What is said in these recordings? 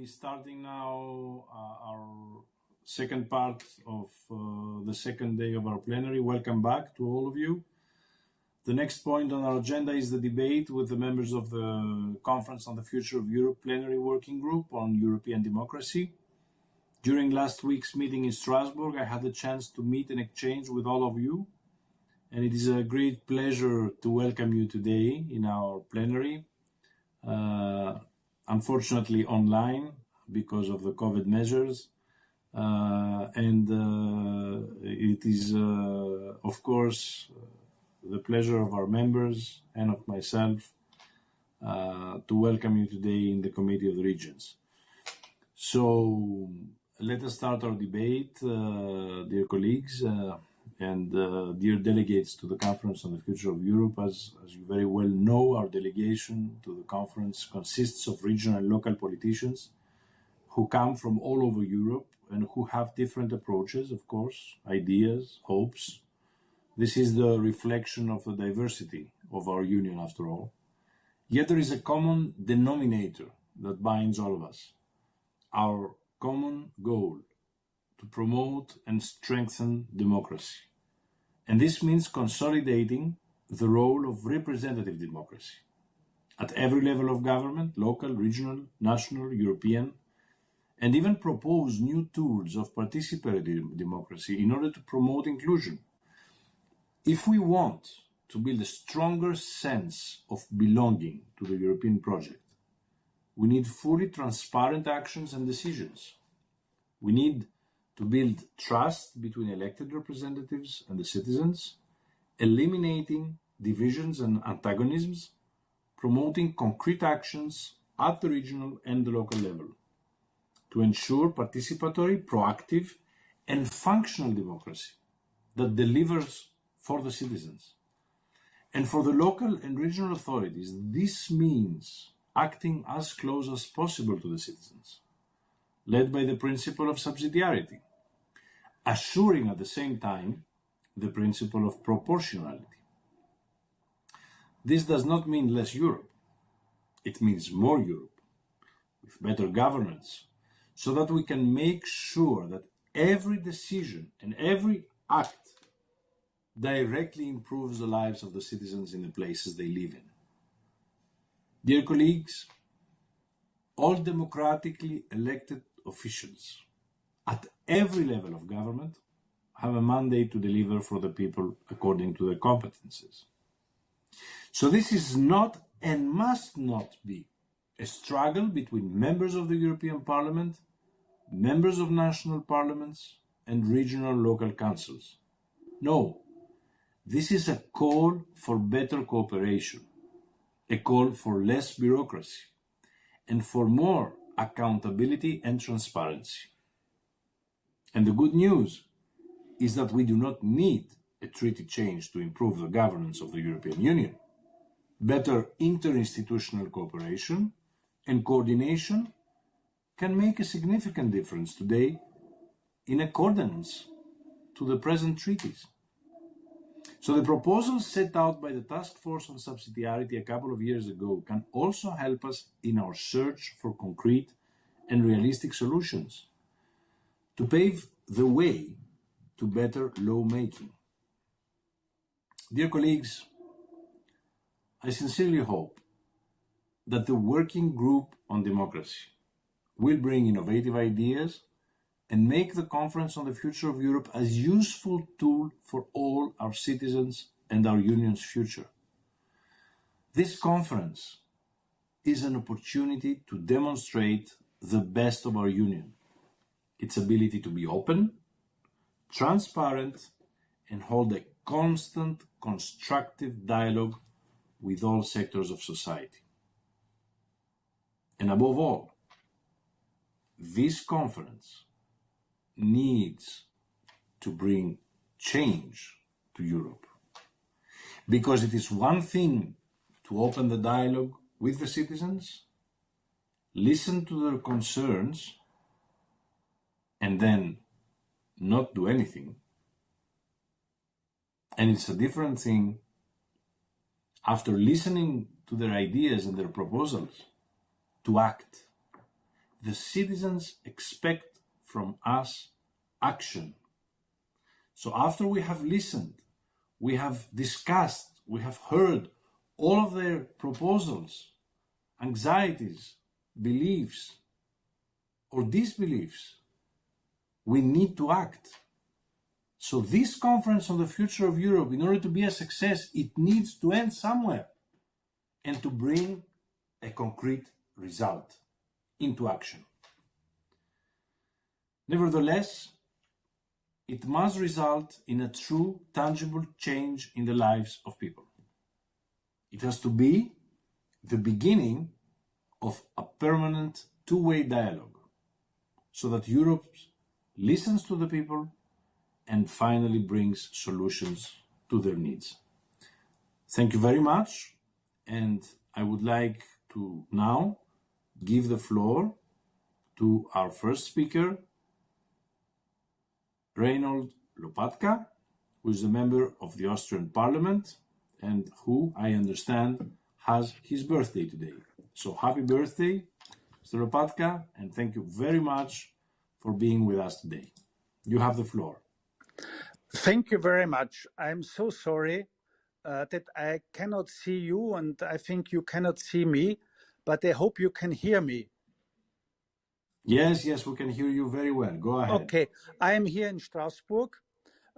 be starting now uh, our second part of uh, the second day of our plenary. Welcome back to all of you. The next point on our agenda is the debate with the members of the Conference on the Future of Europe Plenary Working Group on European Democracy. During last week's meeting in Strasbourg, I had the chance to meet and exchange with all of you, and it is a great pleasure to welcome you today in our plenary. Uh, unfortunately online because of the COVID measures. Uh, and uh, it is, uh, of course, the pleasure of our members and of myself uh, to welcome you today in the Committee of the Regions. So let us start our debate, uh, dear colleagues. And uh, dear delegates to the Conference on the Future of Europe, as, as you very well know, our delegation to the conference consists of regional and local politicians who come from all over Europe and who have different approaches, of course, ideas, hopes. This is the reflection of the diversity of our union, after all. Yet there is a common denominator that binds all of us our common goal to promote and strengthen democracy. And this means consolidating the role of representative democracy at every level of government, local, regional, national, European, and even propose new tools of participatory democracy in order to promote inclusion. If we want to build a stronger sense of belonging to the European project, we need fully transparent actions and decisions. We need to build trust between elected representatives and the citizens, eliminating divisions and antagonisms, promoting concrete actions at the regional and the local level to ensure participatory, proactive, and functional democracy that delivers for the citizens. And for the local and regional authorities, this means acting as close as possible to the citizens, led by the principle of subsidiarity, assuring at the same time the principle of proportionality. This does not mean less Europe. It means more Europe, with better governance, so that we can make sure that every decision and every act directly improves the lives of the citizens in the places they live in. Dear colleagues, all democratically elected officials at every level of government have a mandate to deliver for the people according to their competences. So this is not and must not be a struggle between members of the European Parliament, members of national parliaments, and regional local councils. No, this is a call for better cooperation, a call for less bureaucracy, and for more accountability and transparency. And the good news is that we do not need a treaty change to improve the governance of the European Union. Better interinstitutional cooperation and coordination can make a significant difference today in accordance to the present treaties. So the proposals set out by the Task Force on Subsidiarity a couple of years ago can also help us in our search for concrete and realistic solutions to pave the way to better lawmaking. Dear colleagues, I sincerely hope that the Working Group on Democracy will bring innovative ideas and make the Conference on the Future of Europe a useful tool for all our citizens and our union's future. This conference is an opportunity to demonstrate the best of our union its ability to be open, transparent, and hold a constant, constructive dialogue with all sectors of society. And above all, this conference needs to bring change to Europe. Because it is one thing to open the dialogue with the citizens, listen to their concerns, and then not do anything. And it's a different thing after listening to their ideas and their proposals to act. the citizens expect from us action. So after we have listened, we have discussed, we have heard all of their proposals, anxieties, beliefs, or disbeliefs, we need to act. So this conference on the future of Europe, in order to be a success, it needs to end somewhere and to bring a concrete result into action. Nevertheless, it must result in a true, tangible change in the lives of people. It has to be the beginning of a permanent two-way dialogue so that Europe listens to the people and finally brings solutions to their needs. Thank you very much. And I would like to now give the floor to our first speaker, Reinhold Lopatka, who is a member of the Austrian Parliament and who, I understand, has his birthday today. So happy birthday, Mr. Lopatka, and thank you very much for being with us today. You have the floor. Thank you very much. I'm so sorry uh, that I cannot see you and I think you cannot see me, but I hope you can hear me. Yes, yes, we can hear you very well. Go ahead. Okay, I am here in Strasbourg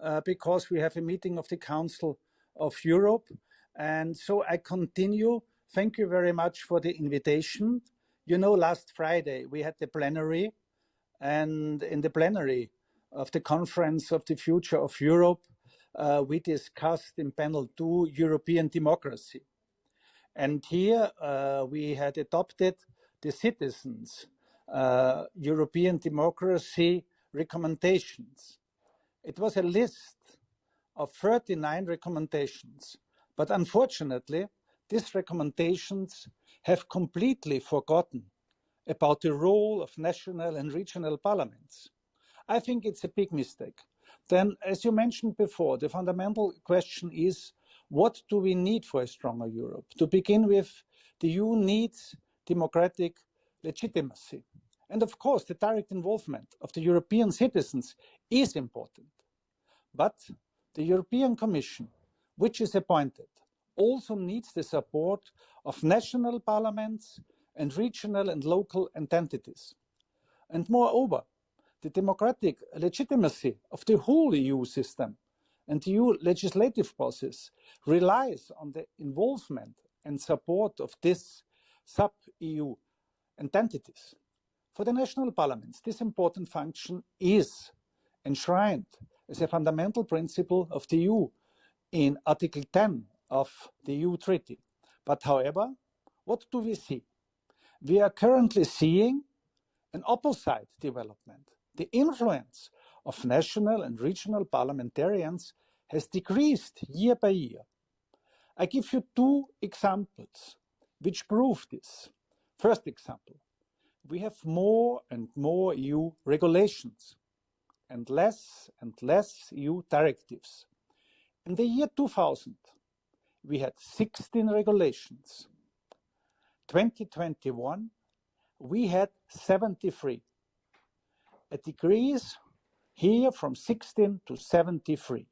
uh, because we have a meeting of the Council of Europe. And so I continue. Thank you very much for the invitation. You know, last Friday we had the plenary, and in the plenary of the Conference of the Future of Europe, uh, we discussed in panel two European democracy. And here uh, we had adopted the citizens' uh, European democracy recommendations. It was a list of 39 recommendations, but unfortunately, these recommendations have completely forgotten about the role of national and regional parliaments. I think it's a big mistake. Then, as you mentioned before, the fundamental question is what do we need for a stronger Europe? To begin with, the EU needs democratic legitimacy. And of course, the direct involvement of the European citizens is important. But the European Commission, which is appointed, also needs the support of national parliaments and regional and local entities. And moreover, the democratic legitimacy of the whole EU system and EU legislative process relies on the involvement and support of these sub-EU entities. For the national parliaments, this important function is enshrined as a fundamental principle of the EU in Article 10 of the EU Treaty. But however, what do we see? We are currently seeing an opposite development the influence of national and regional parliamentarians has decreased year by year. I give you two examples which prove this. First example, we have more and more EU regulations and less and less EU directives. In the year 2000, we had 16 regulations. 2021, we had 73 a decrease here from 16 to 73.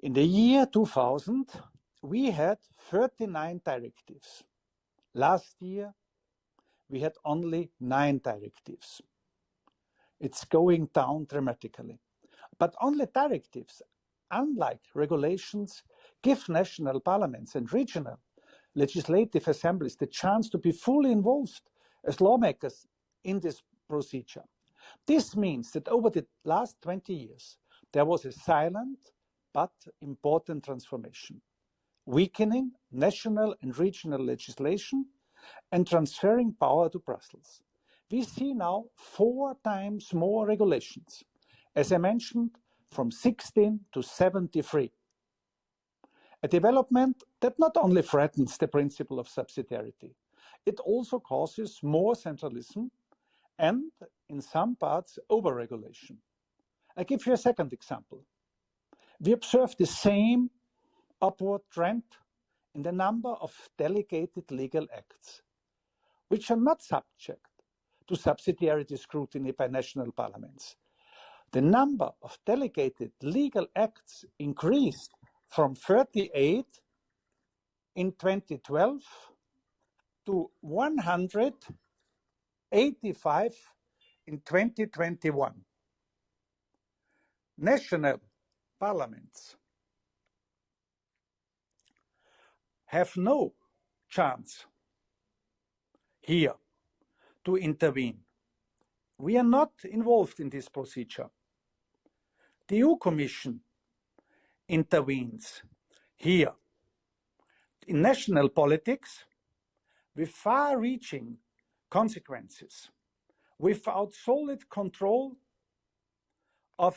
In the year 2000, we had 39 directives. Last year, we had only nine directives. It's going down dramatically. But only directives, unlike regulations, give national parliaments and regional legislative assemblies the chance to be fully involved as lawmakers in this procedure. This means that over the last 20 years, there was a silent but important transformation, weakening national and regional legislation and transferring power to Brussels. We see now four times more regulations, as I mentioned, from 16 to 73. A development that not only threatens the principle of subsidiarity, it also causes more centralism and in some parts overregulation. I give you a second example. We observe the same upward trend in the number of delegated legal acts. which are not subject to subsidiarity scrutiny by national parliaments. The number of delegated legal acts increased from 38 in 2012 to 185 in 2021. National parliaments have no chance here to intervene. We are not involved in this procedure. The EU Commission intervenes here in national politics with far-reaching consequences without solid control of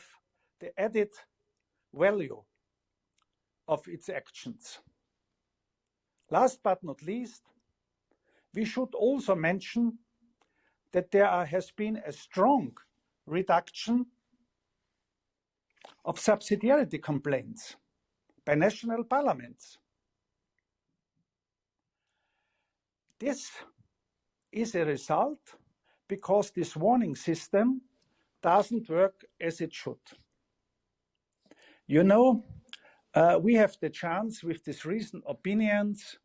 the added value of its actions. Last but not least, we should also mention that there has been a strong reduction of subsidiarity complaints by national parliaments. This is a result because this warning system doesn't work as it should. You know, uh, we have the chance with these reasoned opinions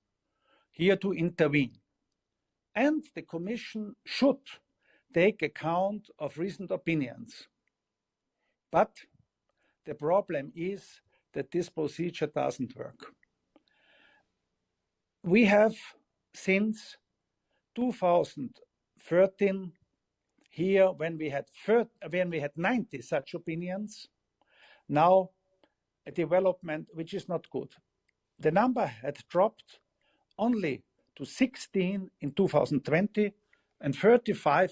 here to intervene. And the Commission should take account of reasoned opinions. But the problem is that this procedure doesn't work. We have since 2013 here when we had when we had 90 such opinions. Now a development which is not good. The number had dropped only to 16 in 2020 and 35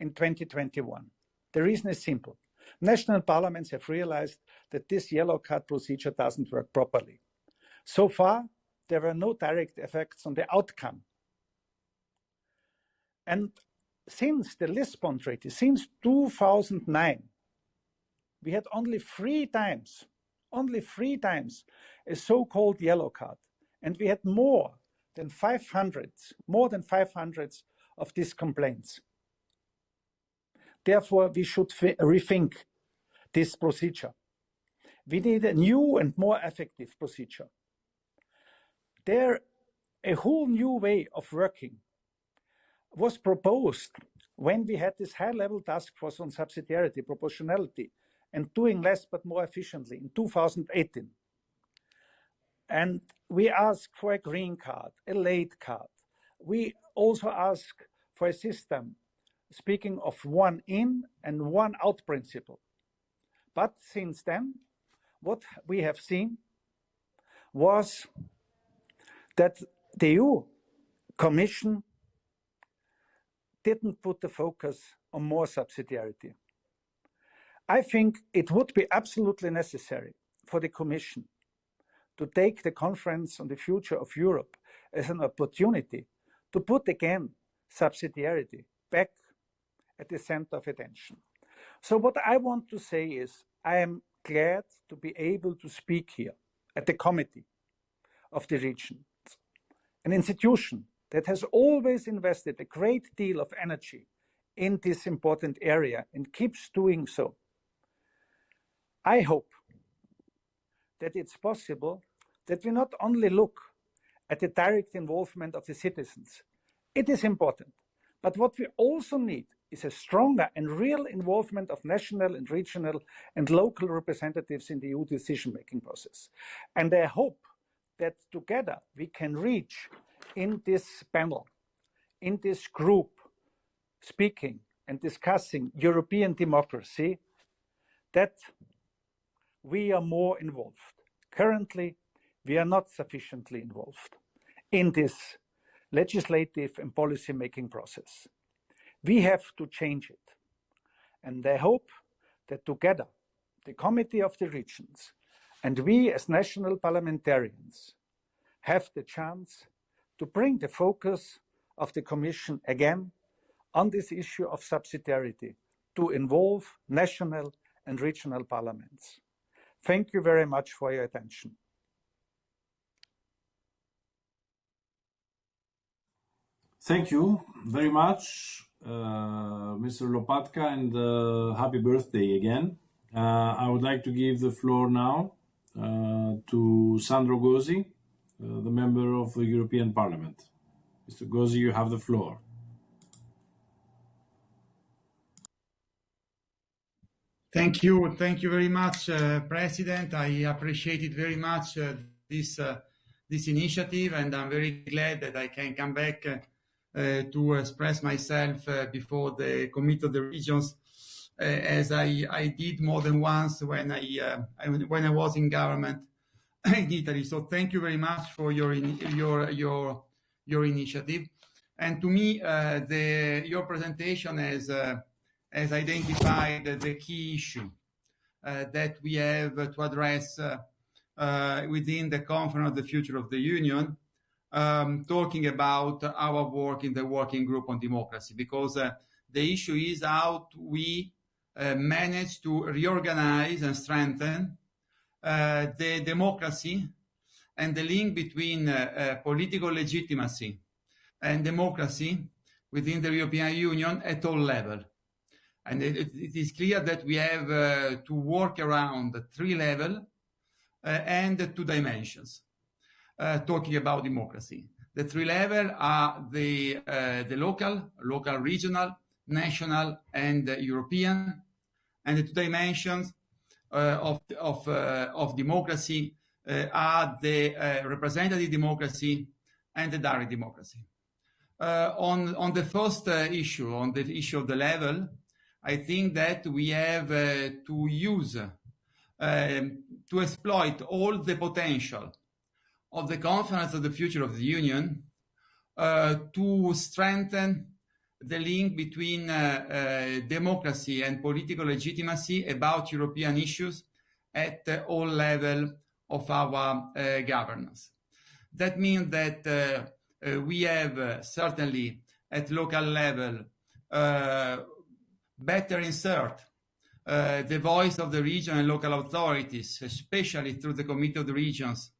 in 2021 the reason is simple national parliaments have realized that this yellow card procedure doesn't work properly so far there were no direct effects on the outcome and since the Lisbon Treaty, since 2009, we had only three times, only three times, a so-called yellow card. And we had more than 500, more than 500 of these complaints. Therefore, we should rethink this procedure. We need a new and more effective procedure. There, a whole new way of working was proposed when we had this high-level task force on subsidiarity, proportionality, and doing less but more efficiently in 2018. And we ask for a green card, a late card. We also ask for a system, speaking of one in and one out principle. But since then, what we have seen was that the EU Commission didn't put the focus on more subsidiarity. I think it would be absolutely necessary for the Commission to take the conference on the future of Europe as an opportunity to put again subsidiarity back at the center of attention. So what I want to say is I am glad to be able to speak here at the committee of the regions, an institution that has always invested a great deal of energy in this important area and keeps doing so. I hope that it's possible that we not only look at the direct involvement of the citizens, it is important, but what we also need is a stronger and real involvement of national and regional and local representatives in the EU decision-making process. And I hope that together we can reach in this panel, in this group, speaking and discussing European democracy, that we are more involved. Currently, we are not sufficiently involved in this legislative and policy making process. We have to change it. And I hope that together, the Committee of the Regions and we as national parliamentarians have the chance to bring the focus of the Commission again on this issue of subsidiarity to involve national and regional parliaments. Thank you very much for your attention. Thank you very much, Mr. Lopatka, and uh, happy birthday again. Uh, I would like to give the floor now uh, to Sandro Gozi, uh, the member of the European Parliament. Mr. Gozi, you have the floor. Thank you. Thank you very much, uh, President. I appreciate it very much, uh, this, uh, this initiative, and I'm very glad that I can come back uh, to express myself uh, before the Committee of the Regions, uh, as I, I did more than once when I, I, when I was in government in Italy. So thank you very much for your, your, your, your initiative. And to me, the, your presentation has has identified the key issue uh, that we have to address uh, uh, within the Conference of the Future of the Union, um, talking about our work in the Working Group on Democracy, because the issue is how we manage to reorganize and strengthen the democracy and the link between political legitimacy and democracy within the European Union at all levels. And it, it is clear that we have uh, to work around three levels uh, and two dimensions, uh, talking about democracy. The three levels are the, the local, local, regional, national, and European. And the two dimensions of, of, of democracy are the representative democracy and the direct democracy. Uh, on, on the first uh, issue, on the issue of the level, I think that we have uh, to use, um, to exploit all the potential of the Conference of the Future of the Union uh, to strengthen the link between uh, uh, democracy and political legitimacy about European issues at all levels of our uh, governance. That means that uh, we have certainly at local level better insert uh, the voice of the region and local authorities, especially through the Committee of the Regions,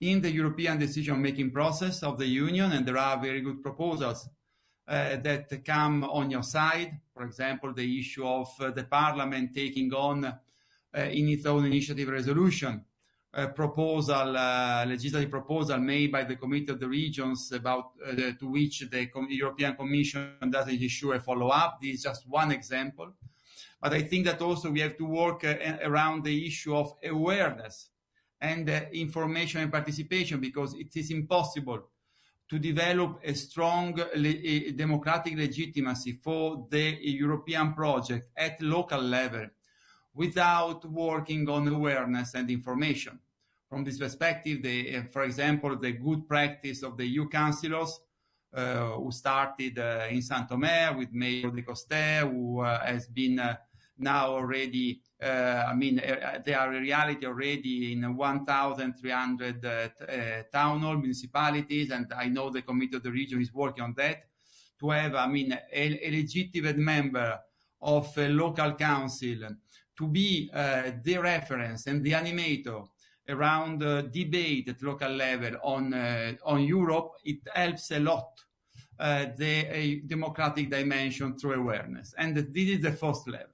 in the European decision-making process of the Union, and there are very good proposals uh, that come on your side. For example, the issue of uh, the Parliament taking on uh, in its own initiative resolution a proposal, uh, legislative proposal made by the Committee of the Regions about uh, to which the Com European Commission doesn't issue a follow-up. This is just one example. But I think that also we have to work uh, around the issue of awareness and uh, information and participation because it is impossible to develop a strong le democratic legitimacy for the European project at local level without working on awareness and information. From this perspective, the, uh, for example, the good practice of the EU councillors uh, who started uh, in Saint-Omer with Mayor Decoster, who uh, has been uh, now already, uh, I mean, they are a reality already in 1,300 town hall municipalities, and I know the Committee of the Region is working on that, to have, I mean, a, a legitimate member of a local council to be uh, the reference and the animator around uh, debate at local level on, uh, on Europe, it helps a lot uh, the democratic dimension through awareness. And this is the first level.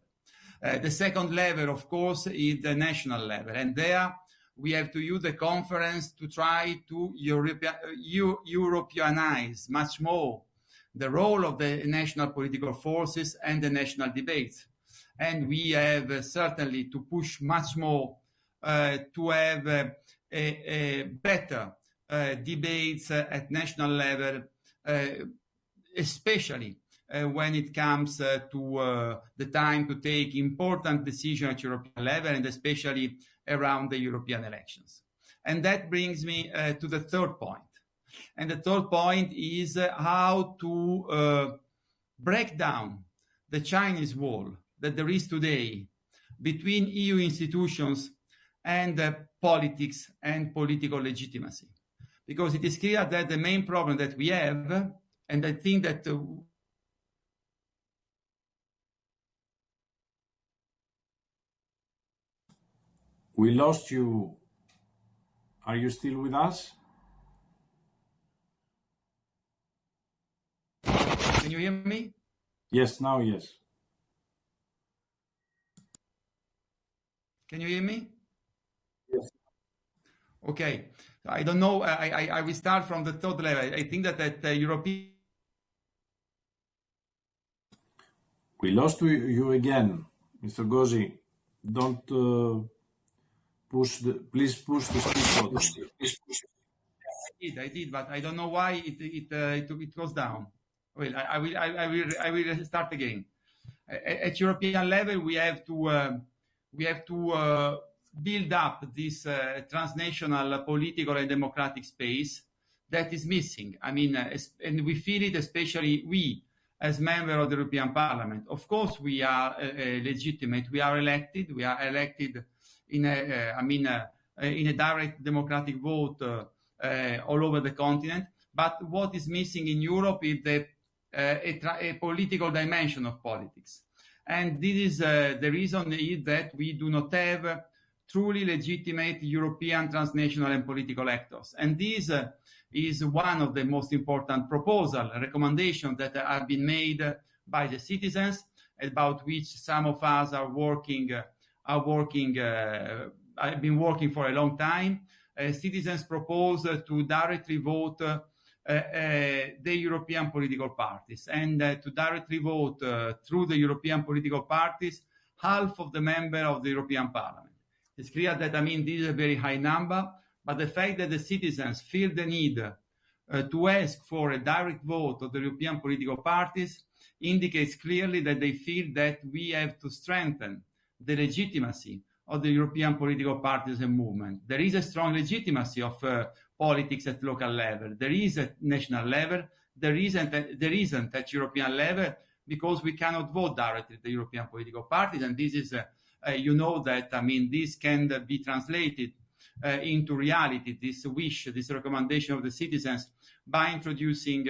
Uh, the second level, of course, is the national level. And there we have to use the conference to try to European, Europeanize much more the role of the national political forces and the national debates and we have uh, certainly to push much more uh, to have uh, a, a, better debates at national level, especially uh, when it comes uh, to uh, the time to take important decisions at European level and especially around the European elections. And that brings me to the third point. And the third point is how to break down the Chinese wall that there is today between EU institutions and uh, politics and political legitimacy. Because it is clear that the main problem that we have, and I think that we lost you. Are you still with us? Can you hear me? Yes, now yes. Can you hear me? Yes. Okay. I don't know. I, I, I will start from the third level. I think that at uh, European We lost you again, Mr. Gozi. Don't uh, push the. Please push the speak button. I did, I did, but I don't know why it it uh, it, it goes down. Well, I, I will I, I, will I will start again. At, European level, we have to uh, we have to uh, build up this uh, transnational political and democratic space that is missing. I mean, uh, and we feel it, especially we as member of the European Parliament. Of course, we are legitimate. We are elected. We are elected in a, eh, I mean, eh, eh, in a direct democratic vote all over the continent. But what is missing in Europe is the, a, a, political dimension of politics. And this is the reason is that we do not have truly legitimate European transnational and political actors. And this uh, is one of the most important proposal, recommendations that have been made by the citizens, about which some of us are working, uh, are working, uh, have been working for a long time. Uh, citizens propose to directly vote uh, the European political parties and to directly vote through the European political parties half of the member of the European Parliament. It's clear that, I mean, this is a very high number, but the fact that the citizens feel the need uh, to ask for a direct vote of the European political parties indicates clearly that they feel that we have to strengthen the legitimacy of the European political parties and movement. There is a strong legitimacy of uh, politics at local level. There is at national level. There isn't, there isn't at European level because we cannot vote directly the European political parties. And this is, uh, uh, you know that, I mean, this can be translated uh, into reality, this wish, this recommendation of the citizens by introducing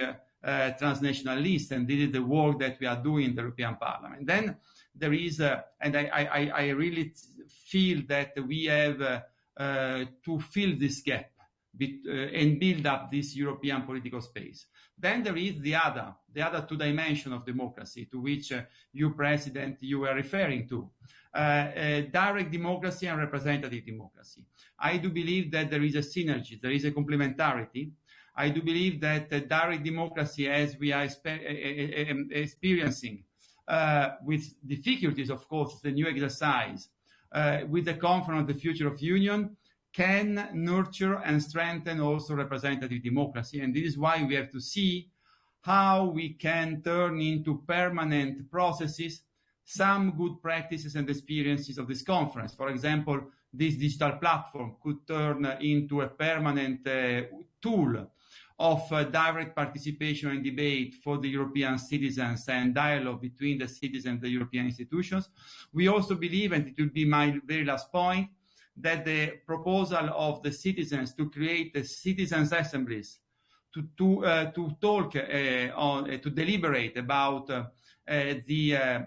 transnational lists. And this is the work that we are doing in the European Parliament. Then there is, and I, I, I really feel that we have to fill this gap and build up this European political space. Then there is the other, the other two dimensions of democracy to which uh, you, President, you were referring to. Uh, uh, direct democracy and representative democracy. I do believe that there is a synergy, there is a complementarity. I do believe that direct democracy, as we are experiencing, uh, with difficulties, of course, the new exercise, uh, with the Conference of the Future of Union, can nurture and strengthen also representative democracy. And this is why we have to see how we can turn into permanent processes some good practices and experiences of this conference. For example, this digital platform could turn into a permanent uh, tool of uh, direct participation and debate for the European citizens and dialogue between the citizens and the European institutions. We also believe, and it will be my very last point, that the proposal of the citizens to create a citizens' assemblies to to uh, to talk uh, on uh, to deliberate about uh, uh, the uh,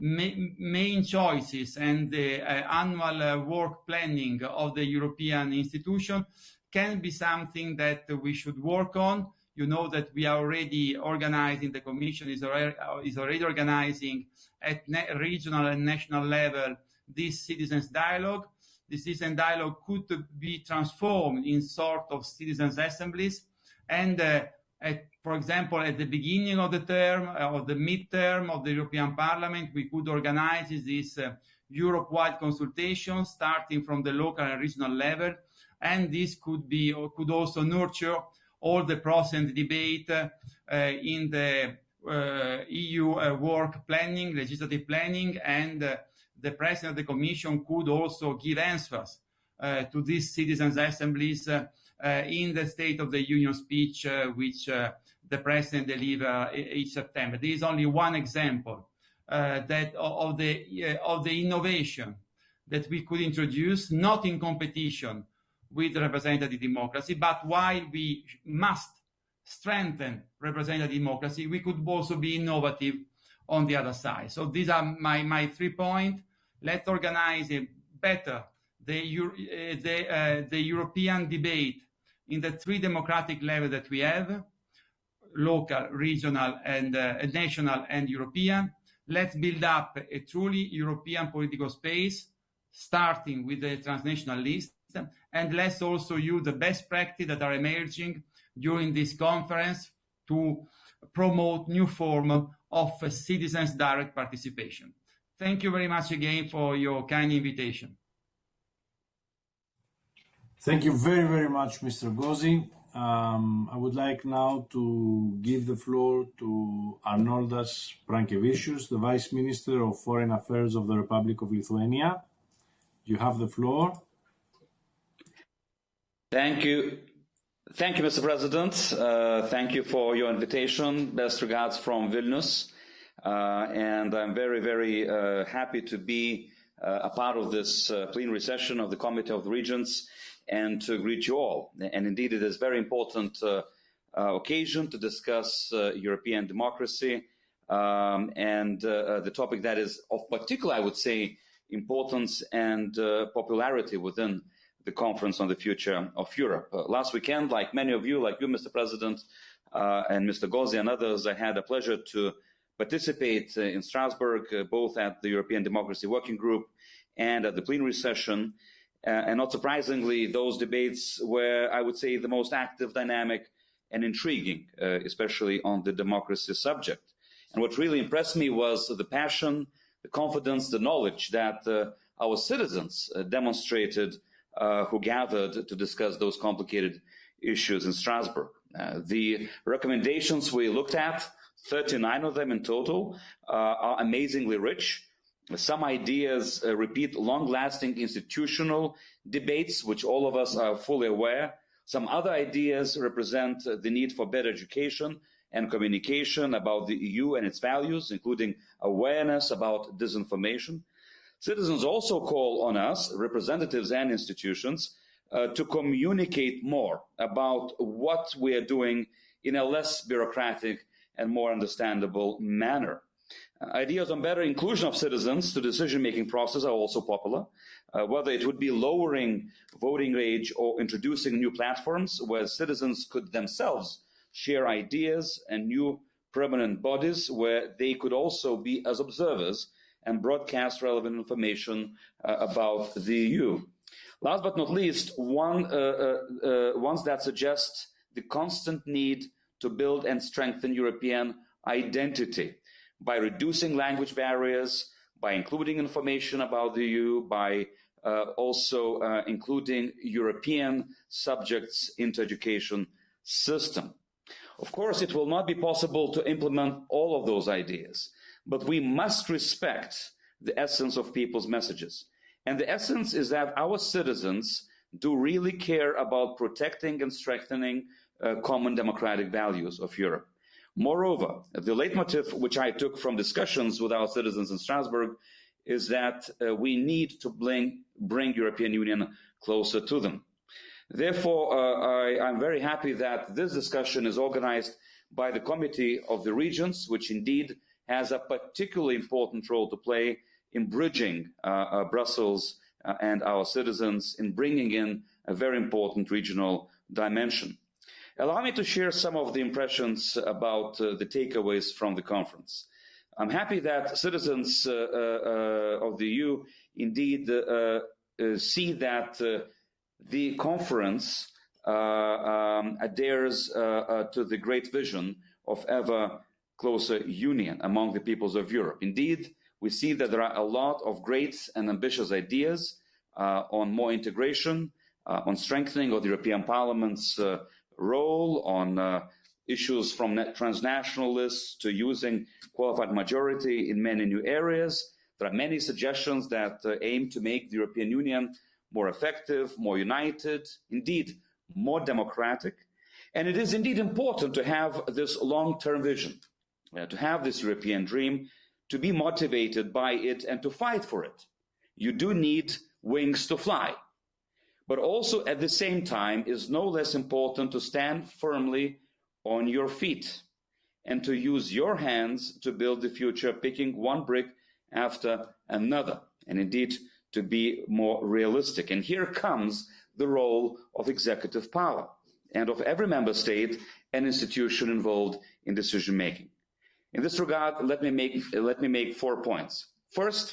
ma main choices and the annual work planning of the European institution can be something that we should work on. You know that we are already organizing, the Commission is already, is already organizing at regional and national level this citizens dialogue the citizen dialogue could be transformed in sort of citizens assemblies. And uh, at, for example, at the beginning of the term uh, or the midterm of the European Parliament, we could organize this uh, Europe-wide consultation starting from the local and regional level. And this could be could also nurture all the process debate uh, in the uh, EU uh, work planning, legislative planning, and uh, the president of the commission could also give answers uh, to these citizens' assemblies uh, in the State of the Union speech, which the president delivered each September. This is only one example that of the of the innovation that we could introduce, not in competition with representative democracy, but while we must strengthen representative democracy, we could also be innovative on the other side. So these are my, my three points. Let's organize better the, uh, the, uh, the European debate in the three democratic levels that we have, local, regional, and uh, national and European. Let's build up a truly European political space, starting with the transnational list, and let's also use the best practice that are emerging during this conference to promote new form of citizens' direct participation. Thank you very much again for your kind invitation. Thank you very, very much, Mr. Gozi. Um, I would like now to give the floor to Arnoldas Pranckevičius, the Vice Minister of Foreign Affairs of the Republic of Lithuania. You have the floor. Thank you. Thank you, Mr. President. Uh, thank you for your invitation. Best regards from Vilnius. Uh, and I'm very, very uh, happy to be uh, a part of this uh, plenary session of the Committee of the Regions and to greet you all. And indeed, it is a very important uh, occasion to discuss European democracy um, and the topic that is of particular, I would say, importance and popularity within the Conference on the Future of Europe. last weekend, like many of you, like you, Mr. President, and Mr. Gozi and others, I had a pleasure to participate in Strasbourg, both at the European Democracy Working Group and at the plenary session. Uh, and not surprisingly, those debates were, I would say, the most active, dynamic, and intriguing, uh, especially on the democracy subject. And what really impressed me was the passion, the confidence, the knowledge that uh, our citizens uh, demonstrated uh, who gathered to discuss those complicated issues in Strasbourg. Uh, the recommendations we looked at, 39 of them in total, are amazingly rich some ideas uh, repeat long-lasting institutional debates, which all of us are fully aware. Some other ideas represent uh, the need for better education and communication about the EU and its values, including awareness about disinformation. Citizens also call on us, representatives and institutions, uh, to communicate more about what we are doing in a less bureaucratic and more understandable manner. Ideas on better inclusion of citizens to decision-making process are also popular, uh, whether it would be lowering voting age or introducing new platforms where citizens could themselves share ideas and new permanent bodies where they could also be as observers and broadcast relevant information uh, about the EU. Last but not least, one, uh, uh, ones that suggest the constant need to build and strengthen European identity by reducing language barriers, by including information about the EU, by uh, also uh, including European subjects into education system. Of course, it will not be possible to implement all of those ideas, but we must respect the essence of people's messages. And the essence is that our citizens do really care about protecting and strengthening uh, common democratic values of Europe. Moreover, the leitmotif which I took from discussions with our citizens in Strasbourg is that uh, we need to bring, bring European Union closer to them. Therefore, uh, I, am very happy that this discussion is organized by the Committee of the Regions, which indeed has a particularly important role to play in bridging uh, uh Brussels uh, and our citizens in bringing in a very important regional dimension. Allow me to share some of the impressions about uh, the takeaways from the conference. I'm happy that citizens uh, uh, of the EU indeed see that the conference um, adheres to the great vision of ever closer union among the peoples of Europe. Indeed, we see that there are a lot of great and ambitious ideas on more integration, on strengthening of the European Parliament's role on uh, issues from transnational lists to using qualified majority in many new areas. There are many suggestions that uh, aim to make the European Union more effective, more united, indeed more democratic. And it is indeed important to have this long-term vision, uh, to have this European dream, to be motivated by it and to fight for it. You do need wings to fly but also at the same time is no less important to stand firmly on your feet and to use your hands to build the future, picking one brick after another, and indeed to be more realistic. And here comes the role of executive power and of every member state and institution involved in decision making. In this regard, let me make let me make four points. First,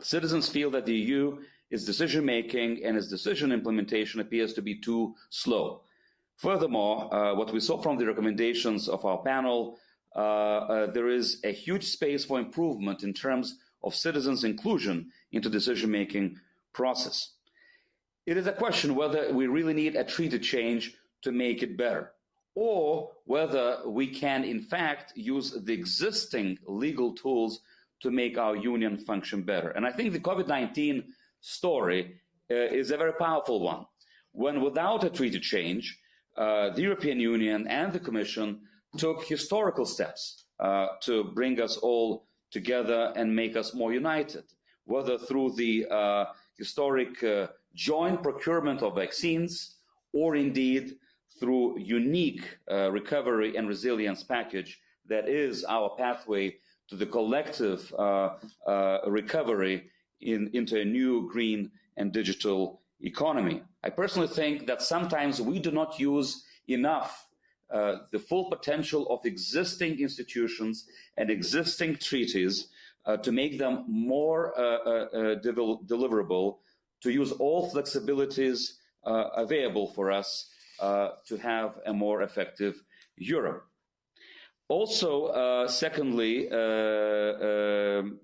citizens feel that the EU its decision making and its decision implementation appears to be too slow. Furthermore, uh, what we saw from the recommendations of our panel, uh, uh, there is a huge space for improvement in terms of citizens' inclusion into decision-making process. It is a question whether we really need a treaty change to make it better, or whether we can, in fact, use the existing legal tools to make our union function better. And I think the COVID-19 story uh, is a very powerful one. When without a treaty change, uh, the European Union and the Commission took historical steps uh, to bring us all together and make us more united, whether through the uh, historic uh, joint procurement of vaccines or indeed through unique uh, recovery and resilience package that is our pathway to the collective recovery in, into a new green and digital economy. I personally think that sometimes we do not use enough uh, the full potential of existing institutions and existing treaties uh, to make them more uh, uh, uh deliverable, to use all flexibilities uh, available for us to have a more effective Europe. Also, secondly, um,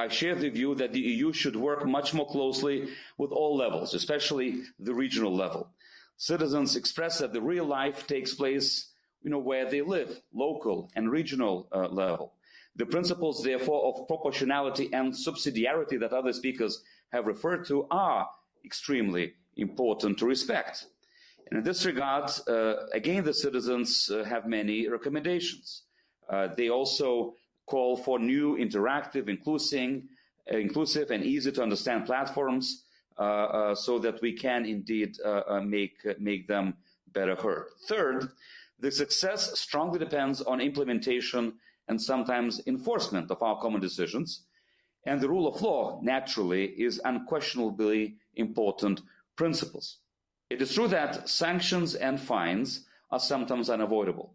I share the view that the EU should work much more closely with all levels, especially the regional level. Citizens express that the real life takes place you know, where they live, local and regional uh, level. The principles, therefore, of proportionality and subsidiarity that other speakers have referred to are extremely important to respect. And in this regard, uh, again, the citizens uh, have many recommendations. Uh, they also call for new interactive, inclusive, inclusive and easy to understand platforms so that we can indeed make, make them better heard. Third, the success strongly depends on implementation and sometimes enforcement of our common decisions. And the rule of law, naturally, is unquestionably important principles. It is true that sanctions and fines are sometimes unavoidable.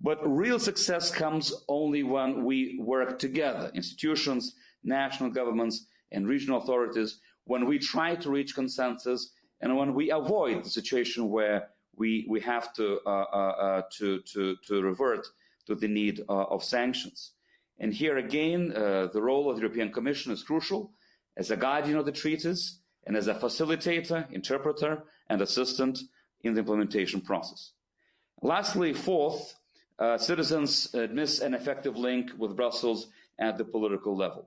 But real success comes only when we work together, institutions, national governments, and regional authorities, when we try to reach consensus and when we avoid the situation where we, we have to, uh, uh, uh to, to, to revert to the need uh, of sanctions. And here again, uh, the role of the European Commission is crucial as a guardian of the treaties and as a facilitator, interpreter, and assistant in the implementation process. Lastly, fourth, uh, citizens miss an effective link with Brussels at the political level.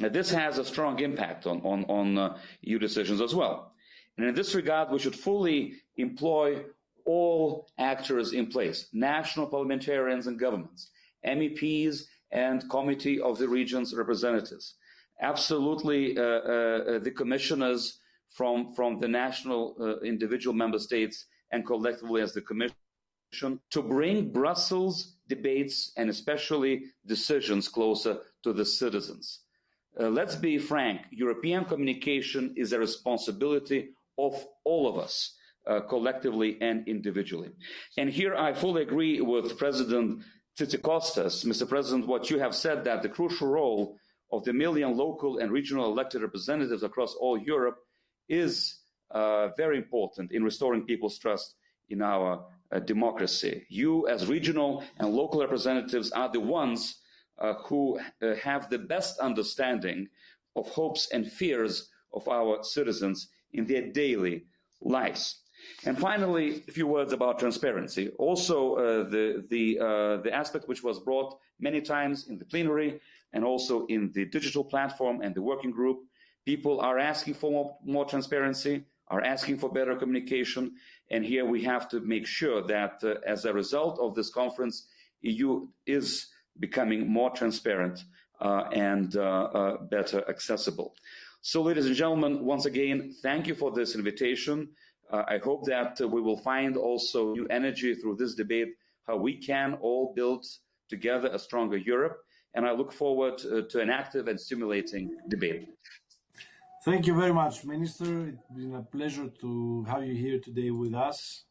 Now, this has a strong impact on, on, on uh, EU decisions as well. And in this regard, we should fully employ all actors in place, national parliamentarians and governments, MEPs and Committee of the Regions representatives, absolutely uh, uh, the commissioners from, from the national uh, individual member states and collectively as the Commission to bring Brussels debates and especially decisions closer to the citizens. Uh, let's be frank, European communication is a responsibility of all of us, uh, collectively and individually. And here I fully agree with President Tzitzikostas. Mr. President, what you have said that the crucial role of the million local and regional elected representatives across all Europe is uh, very important in restoring people's trust in our uh, democracy. You, as regional and local representatives, are the ones uh, who uh, have the best understanding of hopes and fears of our citizens in their daily lives. And finally, a few words about transparency. Also, uh, the, the, uh, the aspect which was brought many times in the plenary and also in the digital platform and the working group, people are asking for more, more transparency, are asking for better communication, and here we have to make sure that uh, as a result of this conference, EU is becoming more transparent uh, and uh, uh, better accessible. So, ladies and gentlemen, once again, thank you for this invitation. Uh, I hope that uh, we will find also new energy through this debate, how we can all build together a stronger Europe. And I look forward to an active and stimulating debate. Thank you very much, Minister. It's been a pleasure to have you here today with us.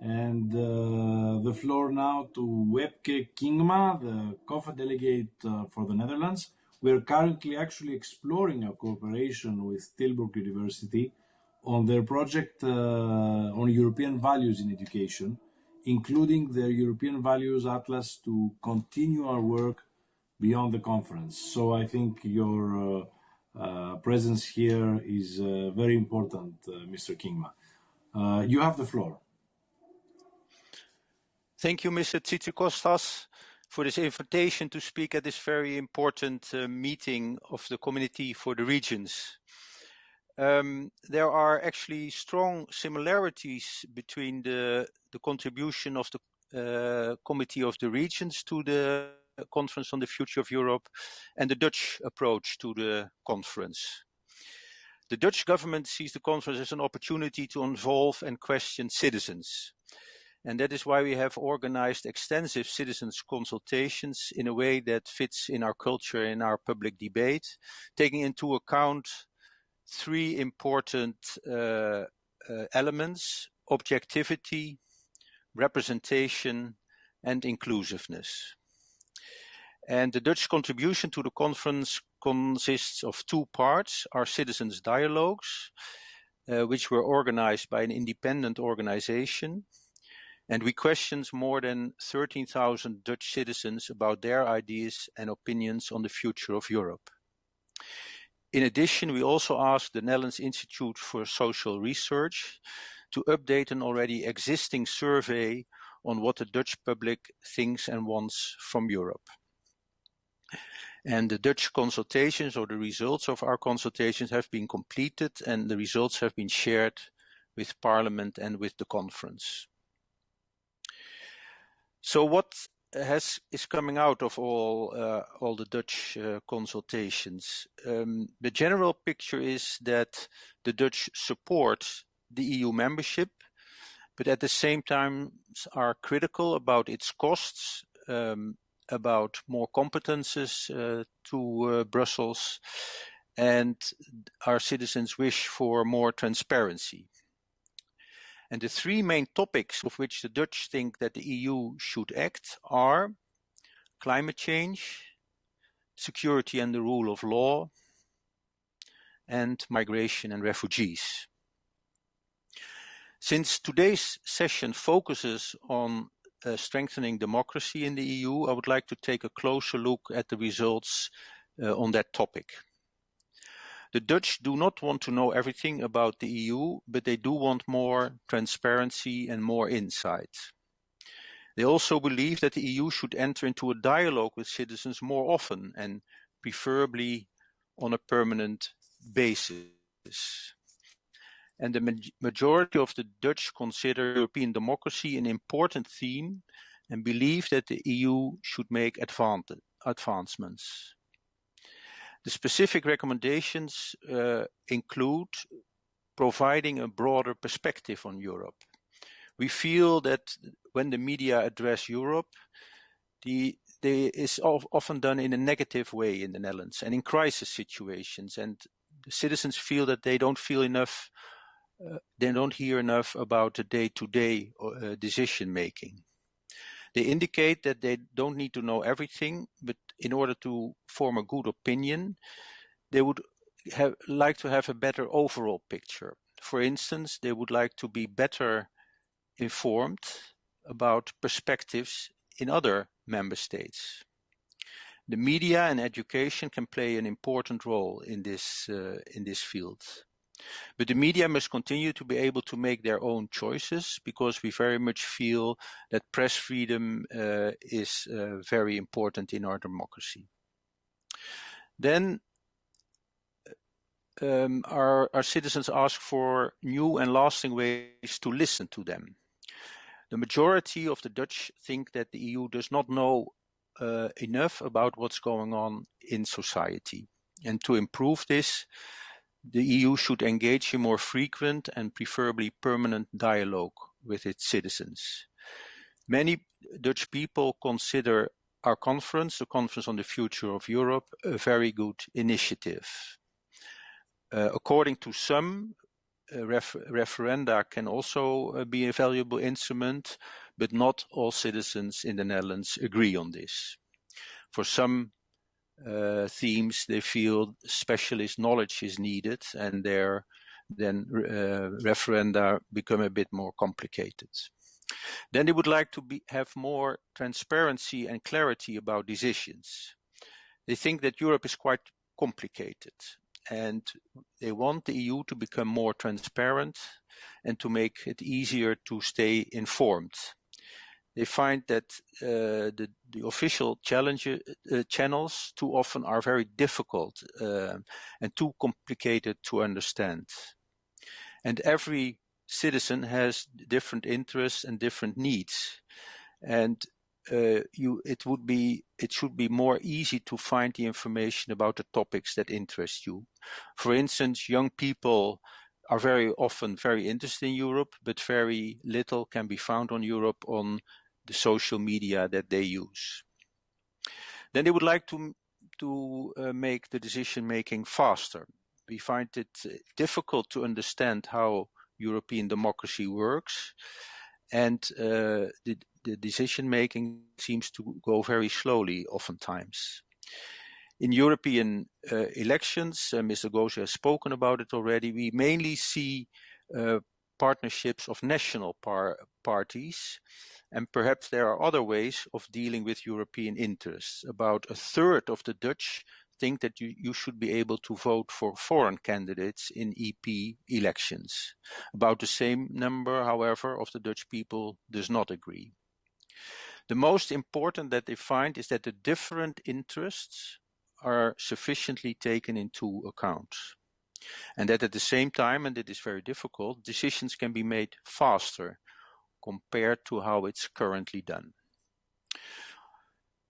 And uh, the floor now to Wepke Kingma, the COFA delegate uh, for the Netherlands. We are currently actually exploring a cooperation with Tilburg University on their project uh, on European values in education, including their European Values Atlas to continue our work beyond the conference. So I think your uh, uh, presence here is uh, very important, uh, Mr. Kingma. You have the floor. Thank you, Mr. Tzitzikostas, for this invitation to speak at this very important meeting of the Committee for the Regions. Um, there are actually strong similarities between the, the contribution of the uh, Committee of the Regions to the Conference on the Future of Europe and the Dutch approach to the conference. The Dutch government sees the conference as an opportunity to involve and question citizens. And that is why we have organized extensive citizens consultations in a way that fits in our culture, in our public debate, taking into account three important uh, uh, elements, objectivity, representation, and inclusiveness. And the Dutch contribution to the conference consists of two parts, our citizens dialogues, uh, which were organized by an independent organization, and we questioned more than 13,000 Dutch citizens about their ideas and opinions on the future of Europe. In addition, we also asked the Netherlands Institute for Social Research to update an already existing survey on what the Dutch public thinks and wants from Europe. And the Dutch consultations or the results of our consultations have been completed and the results have been shared with Parliament and with the conference. So what has is coming out of all uh, all the Dutch uh, consultations? Um, the general picture is that the Dutch support the EU membership, but at the same time are critical about its costs, um, about more competences uh, to uh, Brussels, and our citizens wish for more transparency. And the three main topics of which the Dutch think that the EU should act are climate change, security and the rule of law, and migration and refugees. Since today's session focuses on uh, strengthening democracy in the EU, I would like to take a closer look at the results uh, on that topic. The Dutch do not want to know everything about the EU, but they do want more transparency and more insight. They also believe that the EU should enter into a dialogue with citizens more often and preferably on a permanent basis. And the ma majority of the Dutch consider European democracy an important theme and believe that the EU should make advancements. The specific recommendations uh, include providing a broader perspective on Europe. We feel that when the media address Europe, the, they is often done in a negative way in the Netherlands and in crisis situations. And the citizens feel that they don't feel enough, they don't hear enough about the day-to-day -day, uh, decision making. They indicate that they don't need to know everything, but in order to form a good opinion, they would have, like to have a better overall picture. For instance, they would like to be better informed about perspectives in other member states. The media and education can play an important role in this, uh, in this field. But the media must continue to be able to make their own choices because we very much feel that press freedom uh, is uh, very important in our democracy. Then um, our, our citizens ask for new and lasting ways to listen to them. The majority of the Dutch think that the EU does not know uh, enough about what's going on in society. And to improve this, the EU should engage in more frequent and preferably permanent dialogue with its citizens. Many Dutch people consider our conference, the Conference on the Future of Europe, a very good initiative. Uh, according to some, uh, ref referenda can also uh, be a valuable instrument, but not all citizens in the Netherlands agree on this. For some uh, themes, they feel specialist knowledge is needed, and there then uh, referenda become a bit more complicated. Then they would like to be, have more transparency and clarity about decisions. They think that Europe is quite complicated and they want the EU to become more transparent and to make it easier to stay informed. They find that uh, the, the official uh, channels too often are very difficult uh, and too complicated to understand. And every citizen has different interests and different needs. And uh, you it would be it should be more easy to find the information about the topics that interest you. For instance, young people are very often very interested in Europe, but very little can be found on Europe on the social media that they use. Then they would like to to uh, make the decision making faster. We find it uh, difficult to understand how European democracy works, and uh, the the decision making seems to go very slowly oftentimes. In European uh, elections, uh, Mr. Gozi has spoken about it already, we mainly see uh, partnerships of national par parties and perhaps there are other ways of dealing with European interests. About a third of the Dutch think that you, you should be able to vote for foreign candidates in EP elections. About the same number, however, of the Dutch people does not agree. The most important that they find is that the different interests are sufficiently taken into account. And that at the same time, and it is very difficult, decisions can be made faster compared to how it's currently done.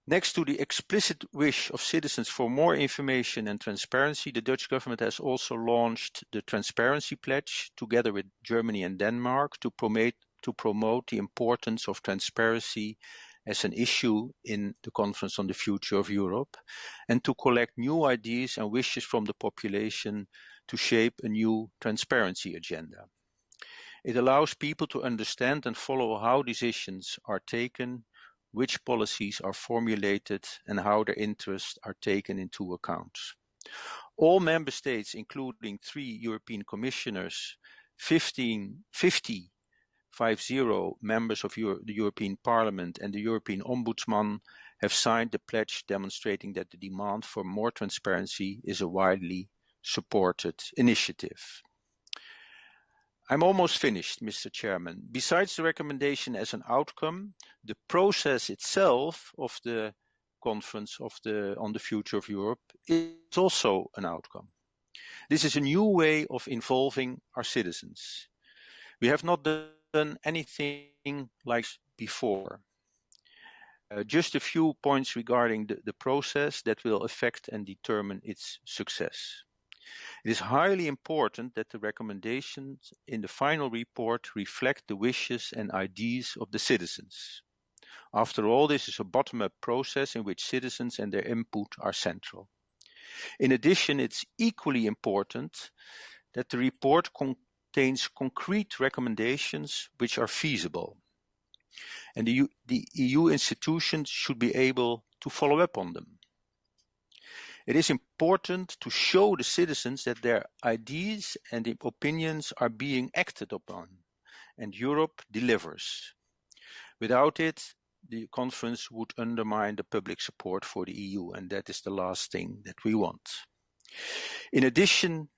Next to the explicit wish of citizens for more information and transparency, the Dutch government has also launched the Transparency Pledge together with Germany and Denmark to promote, to promote the importance of transparency as an issue in the Conference on the Future of Europe and to collect new ideas and wishes from the population to shape a new transparency agenda. It allows people to understand and follow how decisions are taken, which policies are formulated and how their interests are taken into account. All member states, including three European commissioners, 15, 50 5-0 members of Euro the European Parliament and the European Ombudsman have signed the pledge demonstrating that the demand for more transparency is a widely supported initiative. I'm almost finished, Mr. Chairman. Besides the recommendation as an outcome, the process itself of the conference of the, on the future of Europe is also an outcome. This is a new way of involving our citizens. We have not done anything like before. Uh, just a few points regarding the, the process that will affect and determine its success. It is highly important that the recommendations in the final report reflect the wishes and ideas of the citizens. After all, this is a bottom-up process in which citizens and their input are central. In addition, it's equally important that the report contains concrete recommendations which are feasible. And the EU, the EU institutions should be able to follow up on them. It is important to show the citizens that their ideas and opinions are being acted upon, and Europe delivers. Without it, the conference would undermine the public support for the EU, and that is the last thing that we want. In addition,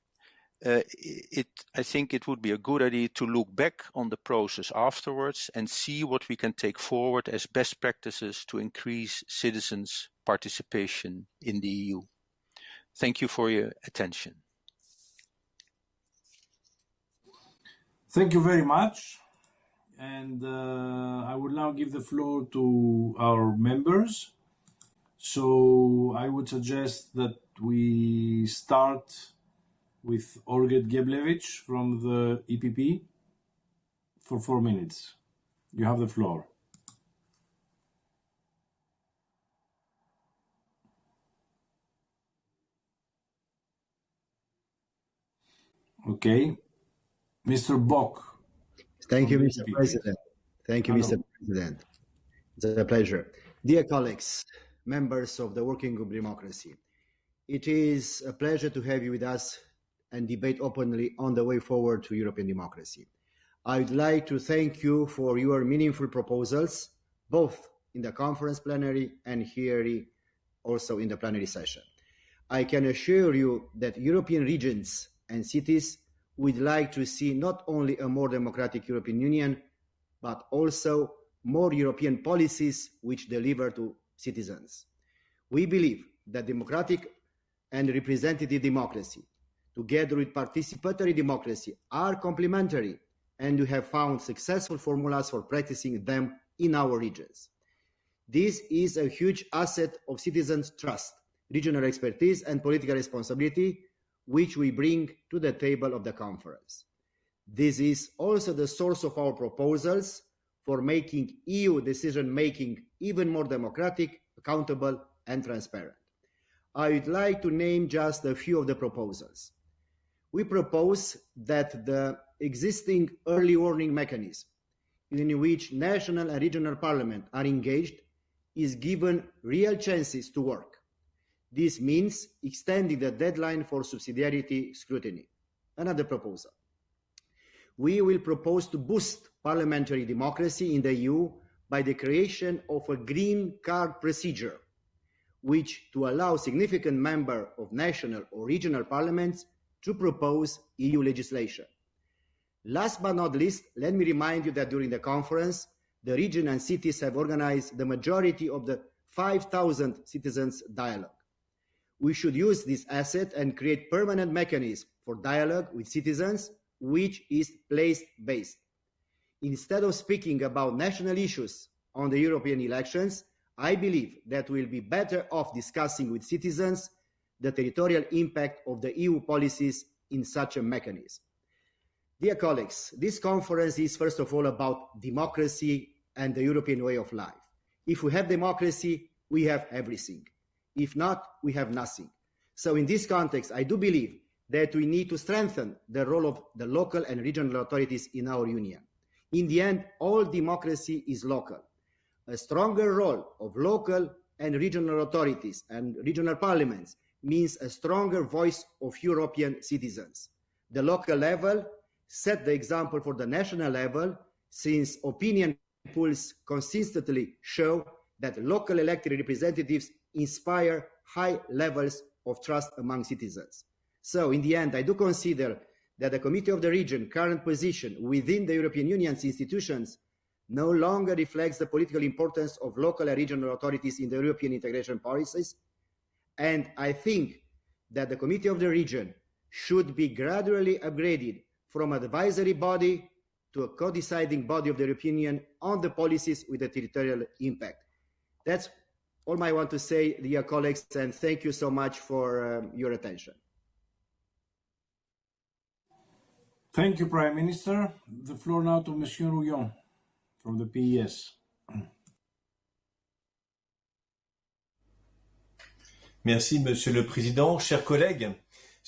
uh, it, I think it would be a good idea to look back on the process afterwards and see what we can take forward as best practices to increase citizens' participation in the EU. Thank you for your attention. Thank you very much. And uh, I will now give the floor to our members. So I would suggest that we start with Olgierd Geblewicz from the EPP for four minutes. You have the floor. Okay. Mr. Bock. Thank you, Mr. President. Thank you, Hello. Mr. President. It's a pleasure. Dear colleagues, members of the Working Group Democracy, it is a pleasure to have you with us and debate openly on the way forward to European democracy. I would like to thank you for your meaningful proposals, both in the conference plenary and here also in the plenary session. I can assure you that European regions and cities would like to see not only a more democratic European Union, but also more European policies which deliver to citizens. We believe that democratic and representative democracy, together with participatory democracy, are complementary and we have found successful formulas for practicing them in our regions. This is a huge asset of citizens' trust, regional expertise, and political responsibility, which we bring to the table of the conference. This is also the source of our proposals for making EU decision making even more democratic, accountable, and transparent. I would like to name just a few of the proposals. We propose that the existing early warning mechanism in which national and regional parliament are engaged is given real chances to work. This means extending the deadline for subsidiarity scrutiny. Another proposal. We will propose to boost parliamentary democracy in the EU by the creation of a green card procedure, which to allow significant member of national or regional parliaments to propose EU legislation. Last but not least, let me remind you that during the conference, the region and cities have organized the majority of the 5,000 citizens dialogue. We should use this asset and create permanent mechanisms for dialogue with citizens, which is place-based. Instead of speaking about national issues on the European elections, I believe that we'll be better off discussing with citizens the territorial impact of the EU policies in such a mechanism. Dear colleagues, this conference is first of all about democracy and the European way of life. If we have democracy, we have everything. If not, we have nothing. So in this context, I do believe that we need to strengthen the role of the local and regional authorities in our union. In the end, all democracy is local. A stronger role of local and regional authorities and regional parliaments means a stronger voice of European citizens. The local level set the example for the national level since opinion polls consistently show that local elected representatives inspire high levels of trust among citizens. So in the end, I do consider that the Committee of the Region current position within the European Union's institutions no longer reflects the political importance of local and regional authorities in the European integration policies. And I think that the Committee of the Region should be gradually upgraded from advisory body to a co-deciding body of the European Union on the policies with a territorial impact. That's all I want to say, dear colleagues, and thank you so much for um, your attention. Thank you, Prime Minister. The floor now to Monsieur Rouillon from the PES. Merci, Monsieur le Président. Chers collègues,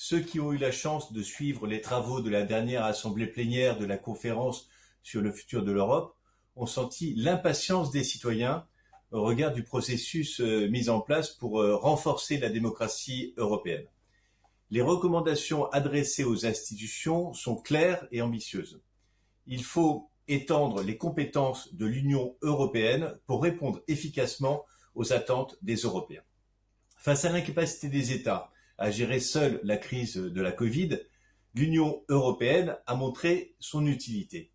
Ceux qui ont eu la chance de suivre les travaux de la dernière assemblée plénière de la conférence sur le futur de l'Europe ont senti l'impatience des citoyens au regard du processus euh, mis en place pour euh, renforcer la démocratie européenne. Les recommandations adressées aux institutions sont claires et ambitieuses. Il faut étendre les compétences de l'Union européenne pour répondre efficacement aux attentes des Européens. Face à l'incapacité des États à gérer seule la crise de la Covid, l'Union européenne a montré son utilité.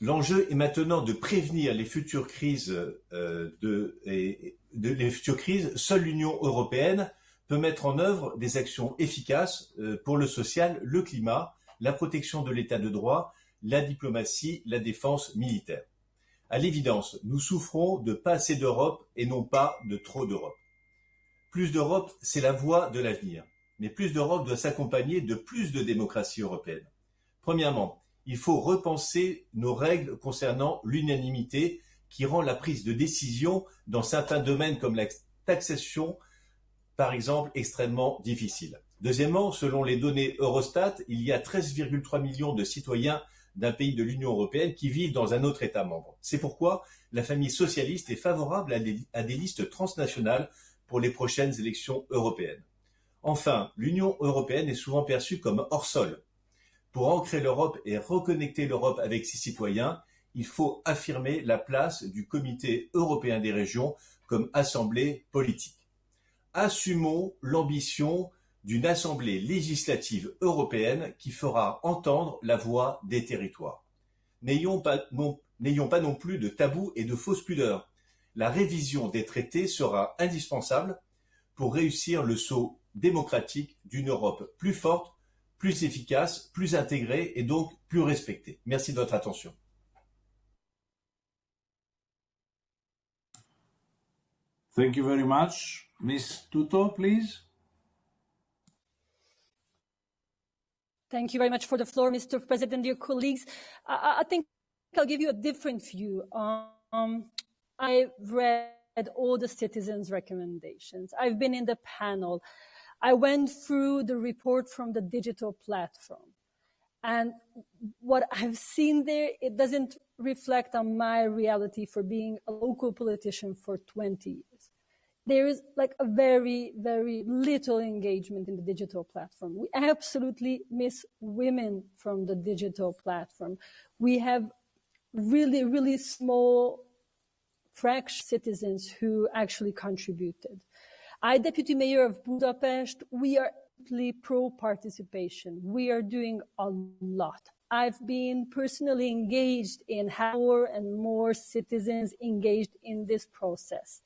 L'enjeu est maintenant de prévenir les futures crises. Euh, les futures crises. Seule l'Union européenne peut mettre en œuvre des actions efficaces euh, pour le social, le climat, la protection de l'état de droit, la diplomatie, la défense militaire. À l'évidence, nous souffrons de pas assez d'Europe et non pas de trop d'Europe. Plus d'Europe, c'est la voie de l'avenir. Mais plus d'Europe doit s'accompagner de plus de démocratie européenne. Premièrement, il faut repenser nos règles concernant l'unanimité qui rend la prise de décision dans certains domaines comme la taxation, par exemple, extrêmement difficile. Deuxièmement, selon les données Eurostat, il y a 13,3 millions de citoyens d'un pays de l'Union européenne qui vivent dans un autre État membre. C'est pourquoi la famille socialiste est favorable à des, listes transnationales pour les prochaines élections européennes. Enfin, l'Union européenne est souvent perçue comme hors sol. Pour ancrer l'Europe et reconnecter l'Europe avec ses citoyens, il faut affirmer la place du Comité européen des régions comme assemblée politique. Assumons l'ambition d'une assemblée législative européenne qui fera entendre la voix des territoires. N'ayons pas, non, plus de tabous et de fausses pudeurs. La révision des traités sera indispensable pour réussir le saut démocratique d'une Europe plus forte, plus efficace, plus intégrée et donc plus respectée. Merci de votre attention. Thank you very much. Ms. Tuto, please. Thank you very much for the floor, Mr. President, dear colleagues. I, I think I'll give you a different view. Um, I've read all the citizens' recommendations. I've been in the panel. I went through the report from the digital platform. And what I've seen there, it doesn't reflect on my reality for being a local politician for 20 years there is like a very, very little engagement in the digital platform. We absolutely miss women from the digital platform. We have really, really small fraction citizens who actually contributed. I, deputy mayor of Budapest, we are pro participation. We are doing a lot. I've been personally engaged in how more and more citizens engaged in this process.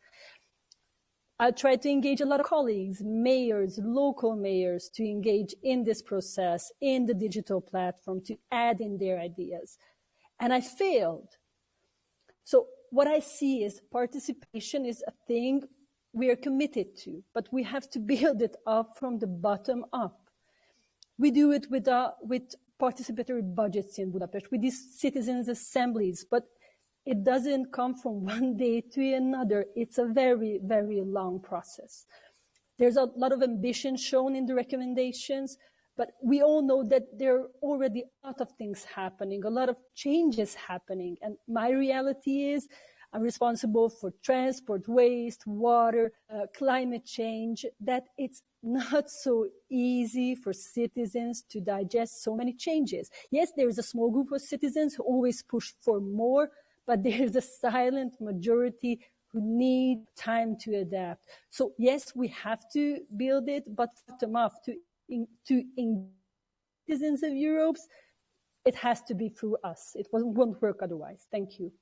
I try to engage a lot of colleagues, mayors, local mayors to engage in this process, in the digital platform, to add in their ideas. And I failed. So what I see is participation is a thing we are committed to, but we have to build it up from the bottom up. We do it with, uh, with participatory budgets in Budapest, with these citizens' assemblies, but it doesn't come from one day to another. It's a very, very long process. There's a lot of ambition shown in the recommendations, but we all know that there are already a lot of things happening, a lot of changes happening. And my reality is I'm responsible for transport, waste, water, uh, climate change, that it's not so easy for citizens to digest so many changes. Yes, there is a small group of citizens who always push for more, but there's a silent majority who need time to adapt. So yes, we have to build it, but bottom up to in, to in citizens of Europe, it has to be through us. It won't work otherwise. Thank you.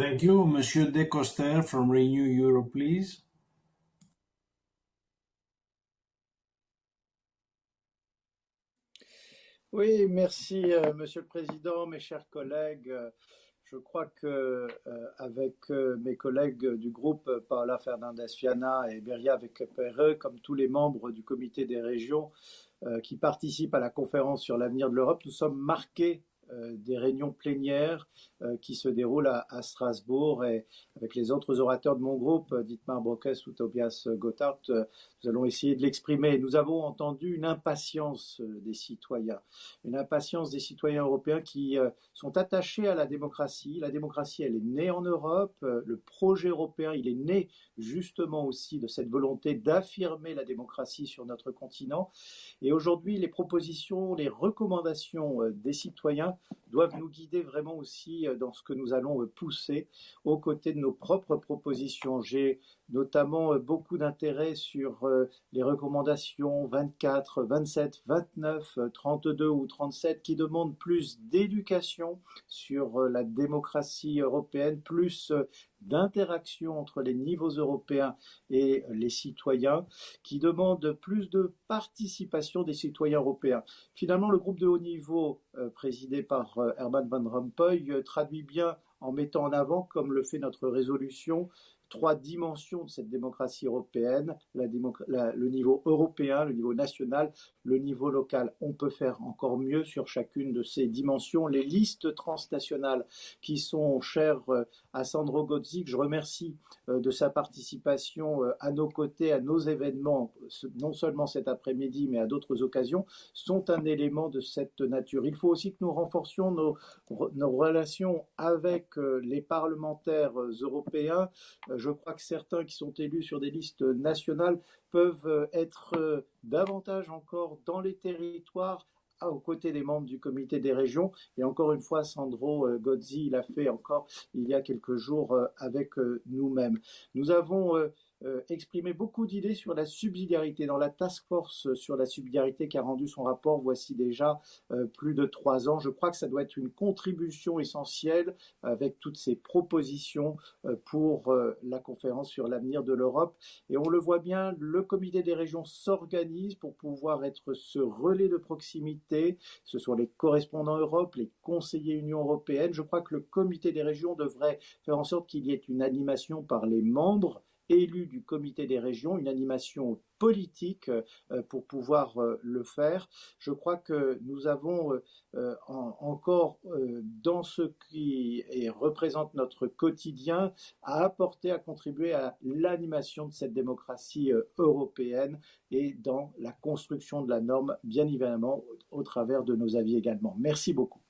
Thank you. Monsieur De Coster from Renew Europe, please. Oui, merci, euh, Monsieur le Président, mes chers collègues. Je crois que euh, avec euh, mes collègues du groupe Paola Fernandez Fiana et Beria avec comme tous les membres du Comité des régions qui participent à la conférence sur l'avenir de l'Europe, nous sommes marqués des réunions plénières qui se déroulent à, Strasbourg et avec les autres orateurs de mon groupe, Dietmar Brockes ou Tobias Gotthard, euh, nous allons essayer de l'exprimer. Nous avons entendu une impatience des citoyens, une impatience des citoyens européens qui sont attachés à la démocratie. La démocratie, elle est née en Europe. Le projet européen, il est né justement aussi de cette volonté d'affirmer la démocratie sur notre continent. Et aujourd'hui, les propositions, les recommandations des citoyens doivent nous guider vraiment aussi euh, dans ce que nous allons euh, pousser aux côtés de nos propres propositions. J'ai notamment euh, beaucoup d'intérêt sur les recommandations 24, 27, 29, 32 ou 37 qui demandent plus d'éducation sur la démocratie européenne, plus d'interaction entre les niveaux européens et les citoyens, qui demandent plus de participation des citoyens européens. Finalement, le groupe de haut niveau, présidé par Herman Van Rompuy, traduit bien en mettant en avant, comme le fait notre résolution, trois dimensions de cette démocratie européenne, le niveau européen, le niveau national, le niveau local. On peut faire encore mieux sur chacune de ces dimensions. Les listes transnationales qui sont chères euh, à Sandro Gozzi, que je remercie euh, de sa participation euh, à nos côtés, à nos événements, non seulement cet après-midi, mais à d'autres occasions, sont un élément de cette nature. Il faut aussi que nous renforcions nos, nos relations avec les parlementaires européens je crois que certains qui sont élus sur des listes nationales peuvent euh, être euh, davantage encore dans les territoires aux côtés des membres du comité des régions. Et encore une fois, Sandro euh, Gozzi l'a fait encore il y a quelques jours avec nous-mêmes. Nous avons exprimé beaucoup d'idées sur la subsidiarité. Dans la task force sur la subsidiarité qui a rendu son rapport, voici déjà euh, plus de trois ans. Je crois que ça doit être une contribution essentielle avec toutes ces propositions euh, pour la conférence sur l'avenir de l'Europe. Et on le voit bien, le comité des régions s'organise pour pouvoir être ce relais de proximité. Ce sont les correspondants Europe, les conseillers Union européenne. Je crois que le comité des régions devrait faire en sorte qu'il y ait une animation par les membres élu du comité des régions, une animation politique euh, pour pouvoir euh, le faire. Je crois que nous avons euh, encore dans ce qui représente notre quotidien à apporter, à contribuer à l'animation de cette démocratie européenne et dans la construction de la norme, bien évidemment, au travers de nos avis également. Merci beaucoup.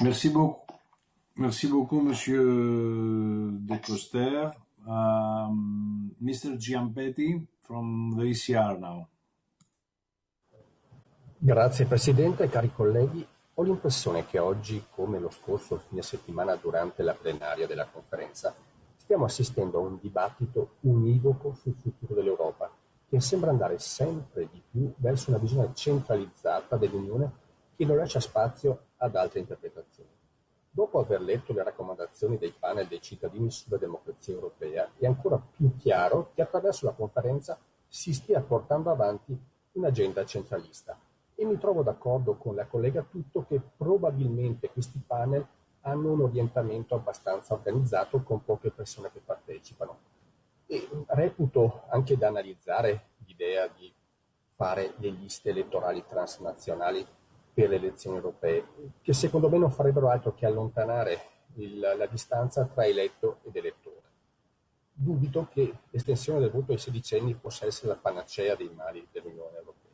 Merci beaucoup. Merci beaucoup, Monsieur De Coster. Um, Mr. Giampetti from the ECR now. Grazie Presidente, cari colleghi. Ho l'impressione che oggi, come lo scorso fine settimana durante la plenaria della conferenza, stiamo assistendo a un dibattito univoco sul futuro dell'Europa, che sembra andare sempre di più verso una visione centralizzata dell'Unione che non lascia spazio ad altre interpretazioni. Dopo aver letto le raccomandazioni dei panel dei cittadini sulla democrazia europea, è ancora più chiaro che attraverso la conferenza si stia portando avanti un'agenda centralista. E mi trovo d'accordo con la collega Tutto che probabilmente questi panel hanno un orientamento abbastanza organizzato con poche persone che partecipano. E reputo anche da analizzare l'idea di fare le liste elettorali transnazionali per le elezioni europee, che secondo me non farebbero altro che allontanare il, la distanza tra eletto ed elettore. Dubito che l'estensione del voto ai sedicenni possa essere la panacea dei mali dell'Unione Europea.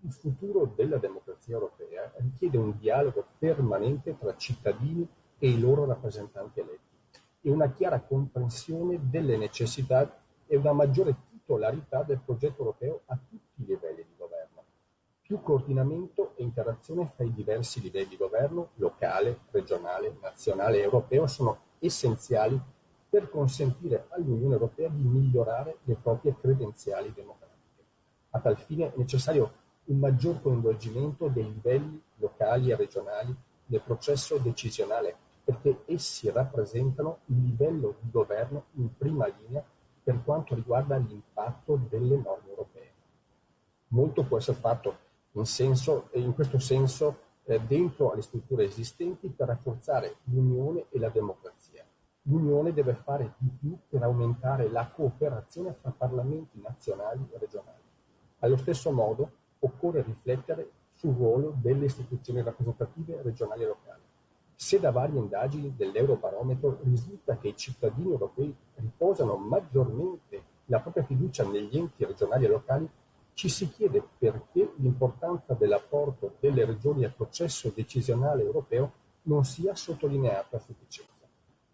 Il futuro della democrazia europea richiede un dialogo permanente tra cittadini e i loro rappresentanti eletti e una chiara comprensione delle necessità e una maggiore titolarità del progetto europeo a tutti i livelli di più coordinamento e interazione fra i diversi livelli di governo, locale, regionale, nazionale e europeo, sono essenziali per consentire all'Unione Europea di migliorare le proprie credenziali democratiche. A tal fine è necessario un maggior coinvolgimento dei livelli locali e regionali nel processo decisionale, perché essi rappresentano il livello di governo in prima linea per quanto riguarda l'impatto delle norme europee. Molto può essere fatto in, senso, in questo senso eh, dentro alle strutture esistenti per rafforzare l'unione e la democrazia. L'unione deve fare di più per aumentare la cooperazione fra parlamenti nazionali e regionali. Allo stesso modo occorre riflettere sul ruolo delle istituzioni rappresentative regionali e locali. Se da varie indagini dell'Eurobarometro risulta che i cittadini europei riposano maggiormente la propria fiducia negli enti regionali e locali, ci si chiede perché l'importanza dell'apporto delle regioni al processo decisionale europeo non sia sottolineata a sufficienza.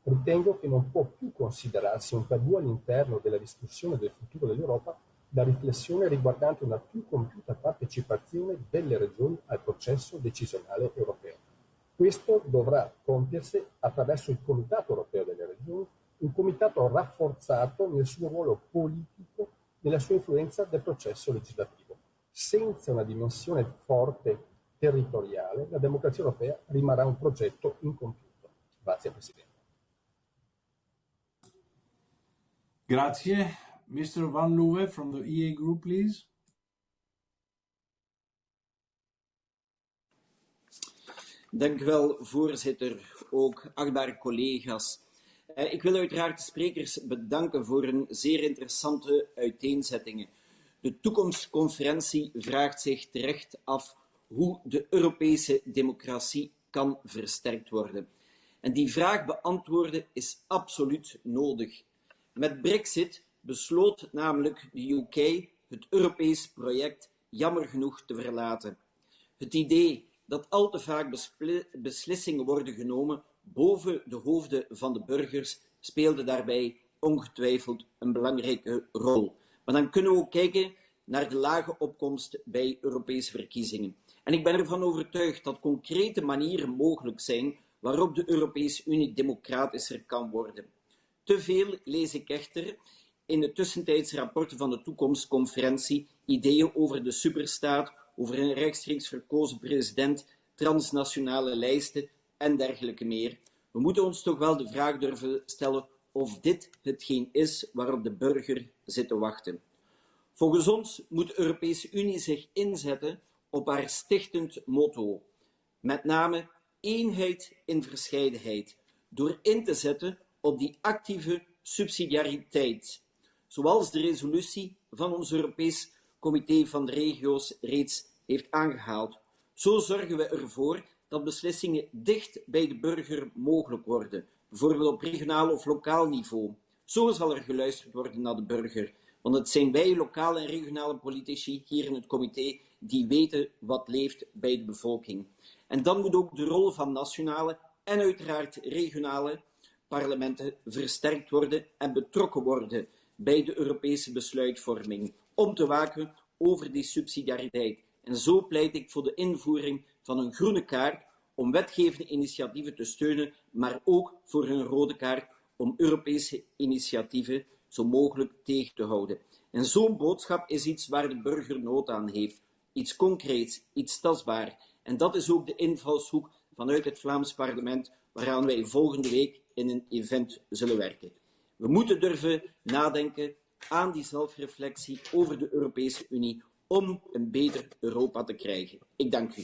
Ritengo che non può più considerarsi un tabù all'interno della discussione del futuro dell'Europa la riflessione riguardante una più compiuta partecipazione delle regioni al processo decisionale europeo. Questo dovrà compiersi attraverso il Comitato europeo delle regioni, un comitato rafforzato nel suo ruolo politico nella sua influenza del processo legislativo. Senza una dimensione forte territoriale, la democrazia europea rimarrà un progetto incompiuto. Grazie Presidente. Grazie. Mr. Van Luwe from the EA Group, please. Dank u wel, voorzitter. Ook achtbare collega's. Uh, ik wil uiteraard de sprekers bedanken voor een zeer interessante uiteenzettingen. De toekomstconferentie vraagt zich terecht af hoe de Europese democratie kan versterkt worden. En die vraag beantwoorden is absoluut nodig. Met Brexit besloot namelijk de UK het Europees project jammer genoeg te verlaten. Het idee dat al te vaak beslissingen worden genomen boven de hoofden van de burgers speelde daarbij ongetwijfeld een belangrijke rol. Maar dan kunnen we ook kijken naar de lage opkomst bij Europese verkiezingen. En ik ben ervan overtuigd dat concrete manieren mogelijk zijn waarop de Europese Unie democratischer kan worden. Te veel lees ik echter in de tussentijdse rapporten van de toekomstconferentie ideeën over de superstaat, over een rechtstreeks verkozen president, transnationale lijsten en dergelijke meer. We moeten ons toch wel de vraag durven stellen of dit hetgeen is waarop de burger zit te wachten. Volgens ons moet de Europese Unie zich inzetten op haar stichtend motto, met name eenheid in verscheidenheid, door in te zetten op die actieve subsidiariteit, zoals de resolutie van ons Europees Comité van de Regio's reeds heeft aangehaald. Zo zorgen we ervoor dat beslissingen dicht bij de burger mogelijk worden, bijvoorbeeld op regionaal of lokaal niveau. Zo zal er geluisterd worden naar de burger, want het zijn wij, lokale en regionale politici hier in het comité, die weten wat leeft bij de bevolking. En dan moet ook de rol van nationale en uiteraard regionale parlementen versterkt worden en betrokken worden bij de Europese besluitvorming, om te waken over die subsidiariteit. En zo pleit ik voor de invoering van een groene kaart om wetgevende initiatieven te steunen, maar ook voor een rode kaart om Europese initiatieven zo mogelijk tegen te houden. En zo'n boodschap is iets waar de burger nood aan heeft. Iets concreets, iets tastbaar. En dat is ook de invalshoek vanuit het Vlaams parlement, waaraan wij volgende week in een event zullen werken. We moeten durven nadenken aan die zelfreflectie over de Europese Unie om een beter Europa te krijgen. Ik dank u.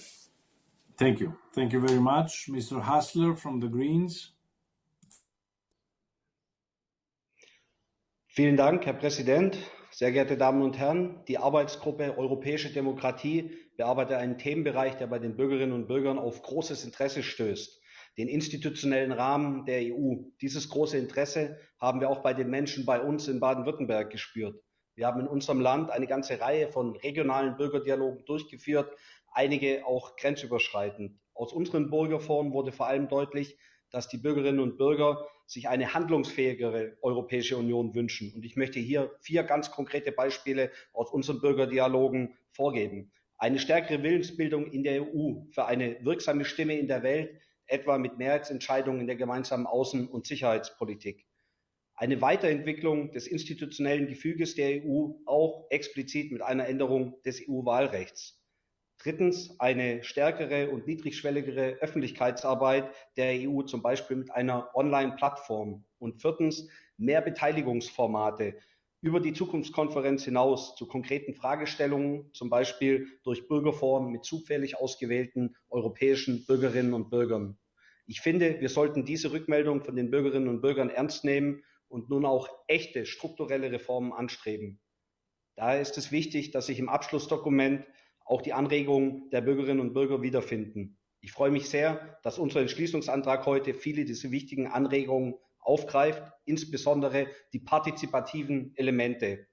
Thank you. Thank you very much. Mr. Hassler from the Greens. Vielen Dank, Herr Präsident. Sehr geehrte Damen und Herren, die Arbeitsgruppe Europäische Demokratie bearbeitet einen Themenbereich, der bei den Bürgerinnen und Bürgern auf großes Interesse stößt, den institutionellen Rahmen der EU. Dieses große Interesse haben wir auch bei den Menschen bei uns in Baden-Württemberg gespürt. Wir haben in unserem Land eine ganze Reihe von regionalen Bürgerdialogen durchgeführt, einige auch grenzüberschreitend. Aus unseren Bürgerforen wurde vor allem deutlich, dass die Bürgerinnen und Bürger sich eine handlungsfähigere Europäische Union wünschen. Und ich möchte hier vier ganz konkrete Beispiele aus unseren Bürgerdialogen vorgeben. Eine stärkere Willensbildung in der EU für eine wirksame Stimme in der Welt, etwa mit Mehrheitsentscheidungen in der gemeinsamen Außen- und Sicherheitspolitik. Eine Weiterentwicklung des institutionellen Gefüges der EU, auch explizit mit einer Änderung des EU-Wahlrechts. Drittens eine stärkere und niedrigschwelligere Öffentlichkeitsarbeit der EU, zum Beispiel mit einer Online-Plattform. Und viertens mehr Beteiligungsformate über die Zukunftskonferenz hinaus zu konkreten Fragestellungen, zum Beispiel durch Bürgerforen mit zufällig ausgewählten europäischen Bürgerinnen und Bürgern. Ich finde, wir sollten diese Rückmeldung von den Bürgerinnen und Bürgern ernst nehmen und nun auch echte strukturelle Reformen anstreben. Daher ist es wichtig, dass sich im Abschlussdokument auch die Anregungen der Bürgerinnen und Bürger wiederfinden. Ich freue mich sehr, dass unser Entschließungsantrag heute viele dieser wichtigen Anregungen aufgreift, insbesondere die partizipativen Elemente.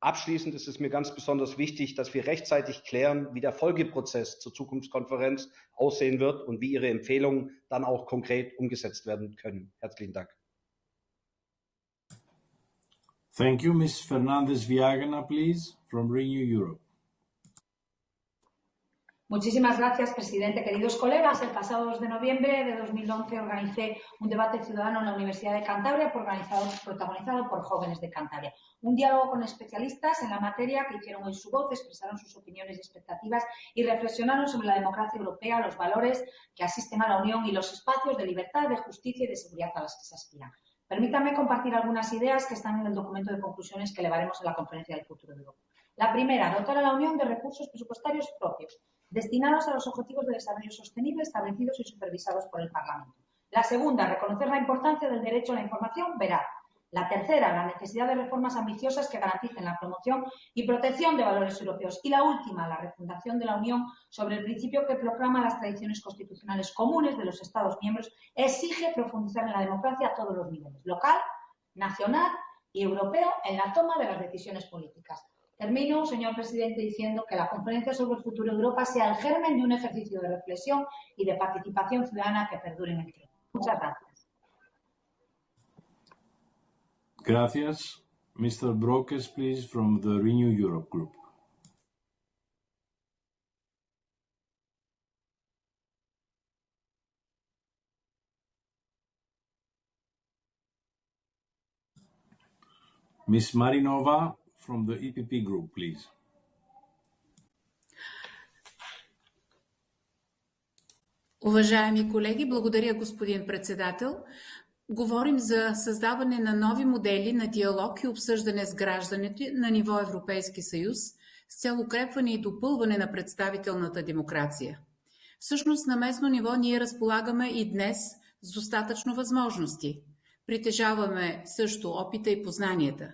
Abschließend ist es mir ganz besonders wichtig, dass wir rechtzeitig klären, wie der Folgeprozess zur Zukunftskonferenz aussehen wird und wie Ihre Empfehlungen dann auch konkret umgesetzt werden können. Herzlichen Dank. Thank you, Ms. Fernandez Viagana, please, from Renew Europe. Muchísimas gracias, presidente. Queridos colegas, el pasado 2 de noviembre de 2011 organicé un debate ciudadano en la Universidad de Cantabria protagonizado por jóvenes de Cantabria. Un diálogo con especialistas en la materia que hicieron hoy su voz, expresaron sus opiniones y expectativas y reflexionaron sobre la democracia europea, los valores que asisten a la Unión y los espacios de libertad, de justicia y de seguridad a los que se aspiran. Permítanme compartir algunas ideas que están en el documento de conclusiones que elevaremos a la Conferencia del Futuro de Europa. La primera, dotar a la Unión de recursos presupuestarios propios destinados a los objetivos de desarrollo sostenible establecidos y supervisados por el Parlamento. La segunda, reconocer la importancia del derecho a la información veraz. La tercera, la necesidad de reformas ambiciosas que garanticen la promoción y protección de valores europeos. Y la última, la refundación de la Unión sobre el principio que proclama las tradiciones constitucionales comunes de los Estados miembros, exige profundizar en la democracia a todos los niveles, local, nacional y europeo, en la toma de las decisiones políticas. Termino, señor presidente, diciendo que la conferencia sobre el futuro de Europa sea el germen de un ejercicio de reflexión y de participación ciudadana que perdure en el tiempo. Muchas gracias. Gracias. Mr. Brokes, please, from the Renew Europe Group. Ms. Marinova from the EPP Group, please. Уважаеми колеги, благодаря господин председател. Говорим за създаване на нови модели на диалог и обсъждане с гражданите на ниво Европейски съюз с цел укрепване и допълване на представителната демокрация. Всъщност на местно ниво ние разполагаме и днес с достатъчно възможности. Притежаваме също опита и познанията.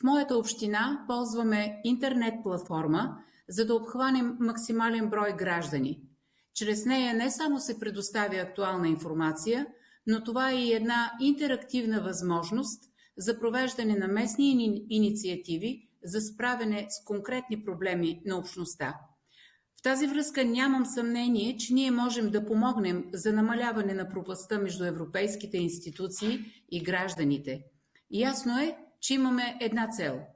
В моята община ползваме интернет платформа, за да обхванем максимален брой граждани – чрез нея не само се предоставя актуална информация, но това е и една интерактивна възможност за провеждане на местни инициативи за справяне с конкретни проблеми на общността. В тази връзка нямам съмнение, че ние можем да помогнем за намаляване на пропаста между европейските институции и гражданите. Ясно е, че имаме една цел –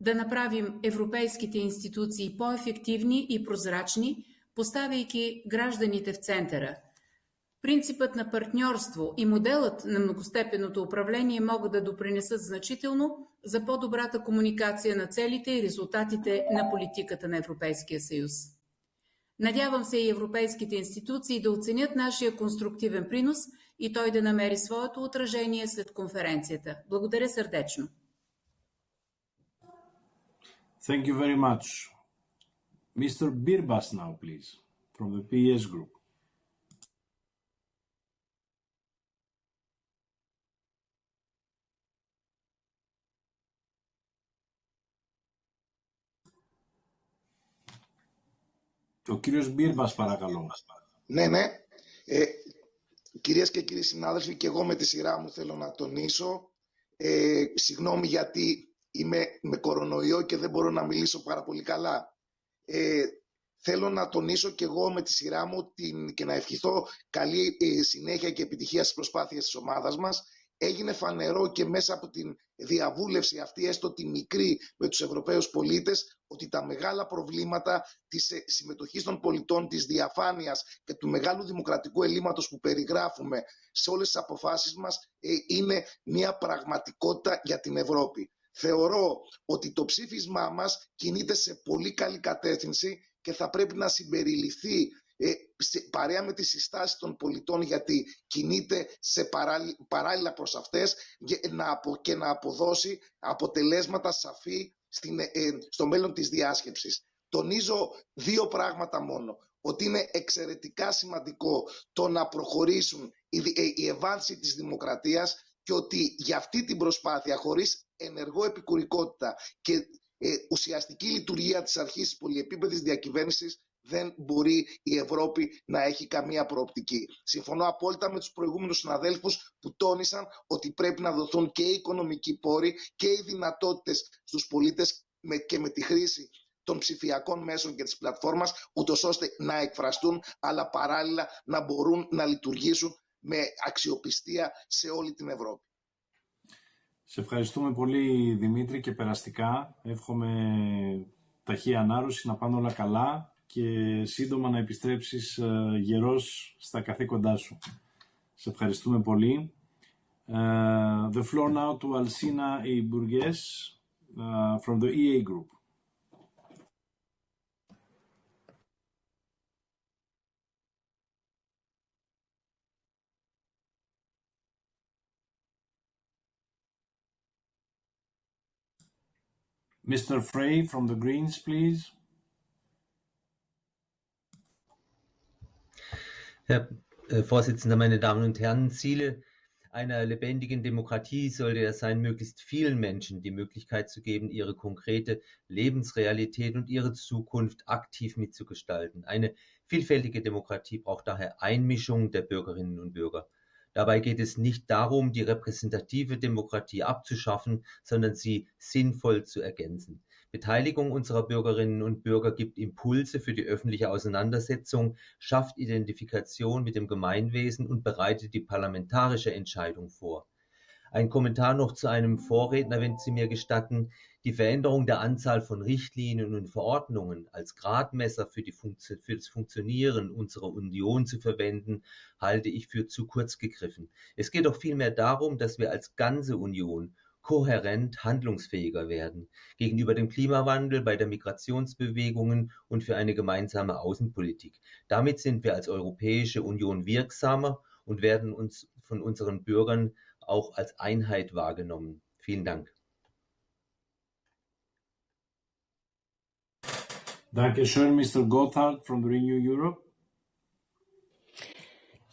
да направим европейските институции по-ефективни и прозрачни, поставяйки гражданите в центъра. Принципът на партньорство и моделът на многостепенното управление могат да допринесат значително за по-добрата комуникация на целите и резултатите на политиката на Европейския съюз. Надявам се и европейските институции да оценят нашия конструктивен принос и той да намери своето отражение след конференцията. Благодаря сърдечно. Thank you very much. Mr. Birbas now, please, from the PS Group. Ο κύριος Μπίρμπας, παρακαλώ. Ναι, ναι. Ε, κυρίες και κύριοι συνάδελφοι, και εγώ με τη σειρά μου θέλω να τονίσω. Ε, συγγνώμη γιατί είμαι με κορονοϊό και δεν μπορώ να μιλήσω πάρα πολύ καλά. Ε, θέλω να τονίσω και εγώ με τη σειρά μου την, και να ευχηθώ καλή ε, συνέχεια και επιτυχία στις προσπάθειες της ομάδας μας. Έγινε φανερό και μέσα από την διαβούλευση αυτή, έστω τη μικρή με τους Ευρωπαίους πολίτες, ότι τα μεγάλα προβλήματα της συμμετοχής των πολιτών, της διαφάνειας και του μεγάλου δημοκρατικού ελλείμματος που περιγράφουμε σε όλες τις αποφάσεις μας ε, είναι μια πραγματικότητα για την Ευρώπη. Θεωρώ ότι το ψήφισμά μας κινείται σε πολύ καλή κατεύθυνση και θα πρέπει να συμπεριληφθεί ε, παρέα με τις συστάσεις των πολιτών γιατί κινείται σε παράλληλα προς αυτές και να, απο, και να αποδώσει αποτελέσματα σαφή στην, ε, στο μέλλον της διάσκεψης. Τονίζω δύο πράγματα μόνο. Ότι είναι εξαιρετικά σημαντικό το να προχωρήσουν η, η ευάνση της δημοκρατίας και ότι για αυτή την προσπάθεια χωρίς ενεργό επικουρικότητα και ε, ουσιαστική λειτουργία της αρχής της πολυεπίπεδης διακυβέρνησης δεν μπορεί η Ευρώπη να έχει καμία προοπτική. Συμφωνώ απόλυτα με τους προηγούμενους συναδέλφους που τόνισαν ότι πρέπει να δοθούν και οι οικονομικοί πόροι και οι δυνατότητες στους πολίτες με, και με τη χρήση των ψηφιακών μέσων και της πλατφόρμας, ούτως ώστε να εκφραστούν, αλλά παράλληλα να μπορούν να λειτουργήσουν με αξιοπιστία σε όλη την Ευρώπη. Σε ευχαριστούμε πολύ Δημήτρη και περαστικά. Εύχομαι ταχύ ανάρρωση, να πάνε όλα καλά και σύντομα να επιστρέψεις γερός στα καθήκοντά σου. Σε ευχαριστούμε πολύ. Uh, the floor now to Alcina E. Burgess uh, from the EA Group. Mr. Frey from the Greens, please. Herr äh, Vorsitzender, meine Damen und Herren, Ziele einer lebendigen Demokratie sollte es sein, möglichst vielen Menschen die Möglichkeit zu geben, ihre konkrete Lebensrealität und ihre Zukunft aktiv mitzugestalten. Eine vielfältige Demokratie braucht daher Einmischung der Bürgerinnen und Bürger. Dabei geht es nicht darum, die repräsentative Demokratie abzuschaffen, sondern sie sinnvoll zu ergänzen. Beteiligung unserer Bürgerinnen und Bürger gibt Impulse für die öffentliche Auseinandersetzung, schafft Identifikation mit dem Gemeinwesen und bereitet die parlamentarische Entscheidung vor. Ein Kommentar noch zu einem Vorredner, wenn Sie mir gestatten. Die Veränderung der Anzahl von Richtlinien und Verordnungen als Gradmesser für, für, das Funktionieren unserer Union zu verwenden, halte ich für zu kurz gegriffen. Es geht doch vielmehr darum, dass wir als ganze Union kohärent handlungsfähiger werden gegenüber dem Klimawandel, bei der Migrationsbewegungen und für eine gemeinsame Außenpolitik. Damit sind wir als Europäische Union wirksamer und werden uns von unseren Bürgern auch als Einheit wahrgenommen. Vielen Dank. Dankeschön, Mr. Gotthard from Renew Europe.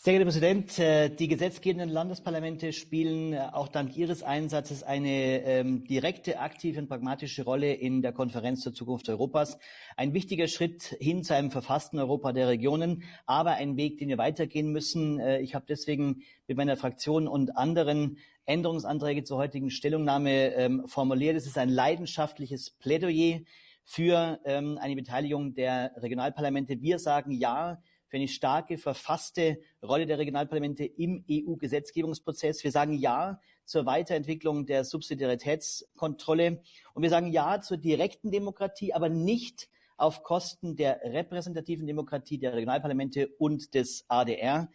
Sehr geehrter Präsident, äh, die gesetzgebenden Landesparlamente spielen äh, auch dank Ihres Einsatzes eine ähm, direkte, aktive und pragmatische Rolle in der Konferenz zur Zukunft Europas. Ein wichtiger Schritt hin zu einem verfassten Europa der Regionen, aber ein Weg, den wir weitergehen müssen. Äh, ich habe deswegen mit meiner Fraktion und anderen Änderungsanträge zur heutigen Stellungnahme ähm, formuliert. Es ist ein leidenschaftliches Plädoyer für ähm, eine Beteiligung der Regionalparlamente. Wir sagen Ja für eine starke, verfasste Rolle der Regionalparlamente im EU-Gesetzgebungsprozess. Wir sagen Ja zur Weiterentwicklung der Subsidiaritätskontrolle und wir sagen Ja zur direkten Demokratie, aber nicht auf Kosten der repräsentativen Demokratie der Regionalparlamente und des ADR.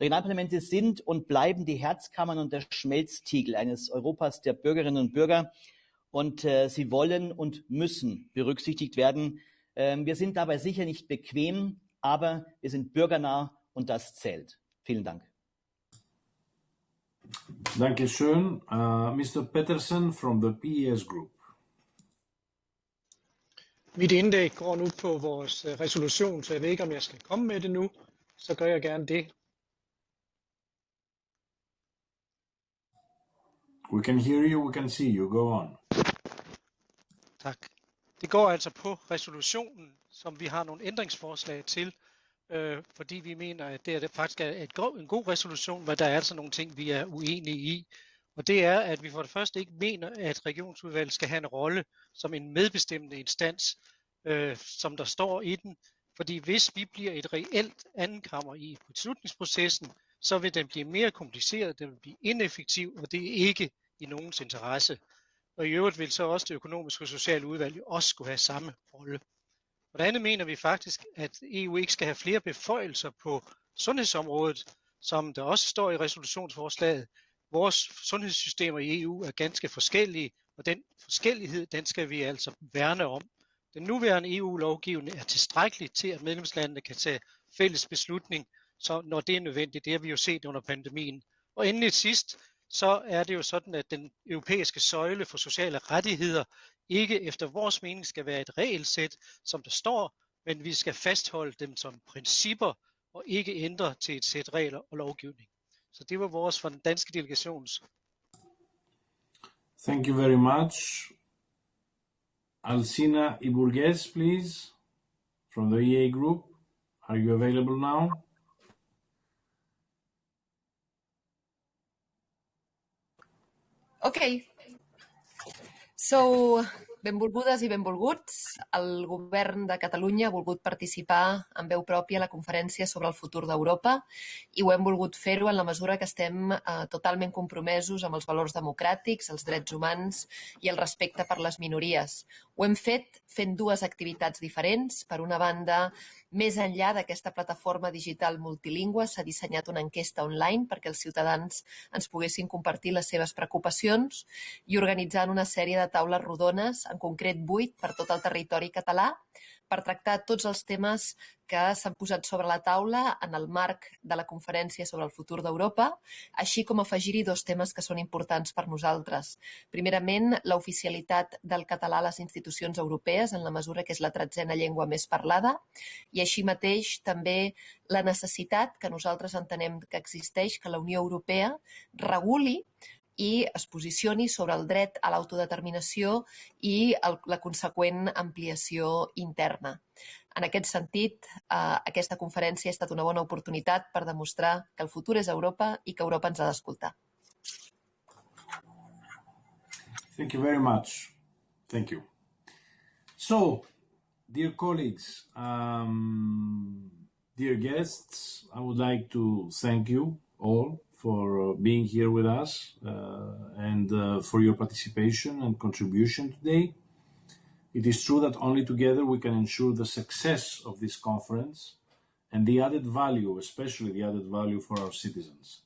Regionalparlamente sind und bleiben die Herzkammern und der Schmelztiegel eines Europas der Bürgerinnen und Bürger. Und äh, sie wollen und müssen berücksichtigt werden. Ähm, wir sind dabei sicher nicht bequem, aber wir sind bürgernah und das zählt. Vielen Dank. Dankeschön. Uh, Mr. Peterson from the PES Group. Mit indlæg går nu på vores øh, resolution, så jeg ved ikke, om jeg skal komme med det nu. Så gør jeg gerne det. We can hear you, we can see you. Go on. Tak. Det går altså på resolutionen, som vi har nogle ændringsforslag til, øh, fordi vi mener, at det, er det faktisk er et go- en god resolution, men der er altså nogle ting, vi er uenige i. Og det er, at vi for det første ikke mener, at regionsudvalget skal have en rolle som en medbestemmende instans, øh, som der står i den. Fordi hvis vi bliver et reelt andenkammer i beslutningsprocessen, så vil den blive mere kompliceret, den vil blive ineffektiv, og det er ikke i nogens interesse. Og i øvrigt vil så også det økonomiske og sociale udvalg også skulle have samme rolle. For det andet mener vi faktisk, at EU ikke skal have flere beføjelser på sundhedsområdet, som der også står i resolutionsforslaget. Vores sundhedssystemer i EU er ganske forskellige, og den forskellighed, den skal vi altså værne om. Den nuværende EU-lovgivning er tilstrækkelig til, at medlemslandene kan tage fælles beslutning, så når det er nødvendigt. Det har vi jo set under pandemien. Og endelig sidst, så er det jo sådan, at den europæiske søjle for sociale rettigheder ikke efter vores mening skal være et regelsæt, som der står, men vi skal fastholde dem som principper og ikke ændre til et sæt regler og lovgivning. Så det var vores for den danske delegations. Thank you very much. Alcina Iburgues, please, from the EA Group. Are you available now? Okay. So, benvolgudes i benvolguts. El govern de Catalunya ha volgut participar en veu pròpia a la conferència sobre el futur d'Europa i ho hem volgut fer-ho en la mesura que estem eh, totalment compromesos amb els valors democràtics, els drets humans i el respecte per les minories. Ho hem fet fent dues activitats diferents. Per una banda, més enllà d'aquesta plataforma digital multilingüe, s'ha dissenyat una enquesta online perquè els ciutadans ens poguessin compartir les seves preocupacions i organitzant una sèrie de taules rodones, en concret vuit per tot el territori català, per tractar tots els temes que s'han posat sobre la taula en el marc de la conferència sobre el futur d'Europa, així com afegir-hi dos temes que són importants per nosaltres. Primerament, l'oficialitat del català a les institucions europees, en la mesura que és la tretzena llengua més parlada, i així mateix també la necessitat que nosaltres entenem que existeix que la Unió Europea reguli i es posicioni sobre el dret a l'autodeterminació i el, la conseqüent ampliació interna. En aquest sentit, eh, aquesta conferència ha estat una bona oportunitat per demostrar que el futur és Europa i que Europa ens ha d'escoltar. Thank you very much. Thank you. So, dear colleagues, um, dear guests, I would like to thank you all for uh, being here with us uh, and uh, for your participation and contribution today. It is true that only together we can ensure the success of this conference and the added value, especially the added value for our citizens.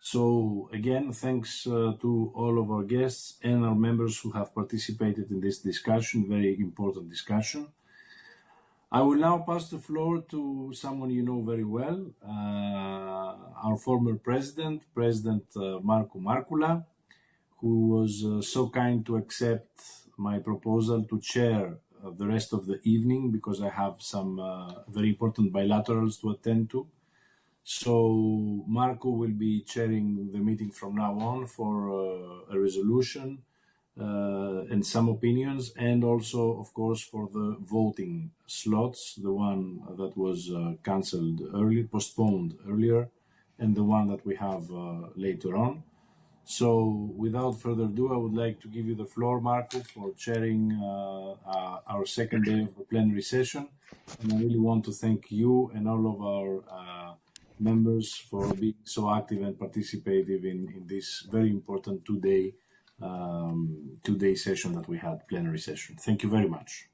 So again, thanks uh, to all of our guests and our members who have participated in this discussion, very important discussion. I will now pass the floor to someone you know very well, uh, our former president, President uh, Markku Markkula, who was uh, so kind to accept my proposal to chair the rest of the evening because I have some very important bilaterals to attend to. So Marco will be chairing the meeting from now on for a resolution and some opinions, and also, of course, for the voting slots, the one that was uh, cancelled early, postponed earlier, and the one that we have uh, later on. So, without further ado, I would like to give you the floor, Markku, for chairing uh, uh, our second day of the plenary session. And I really want to thank you and all of our uh, members for being so active and participative in, in this very important two-day um, two-day session that we had, plenary session. Thank you very much.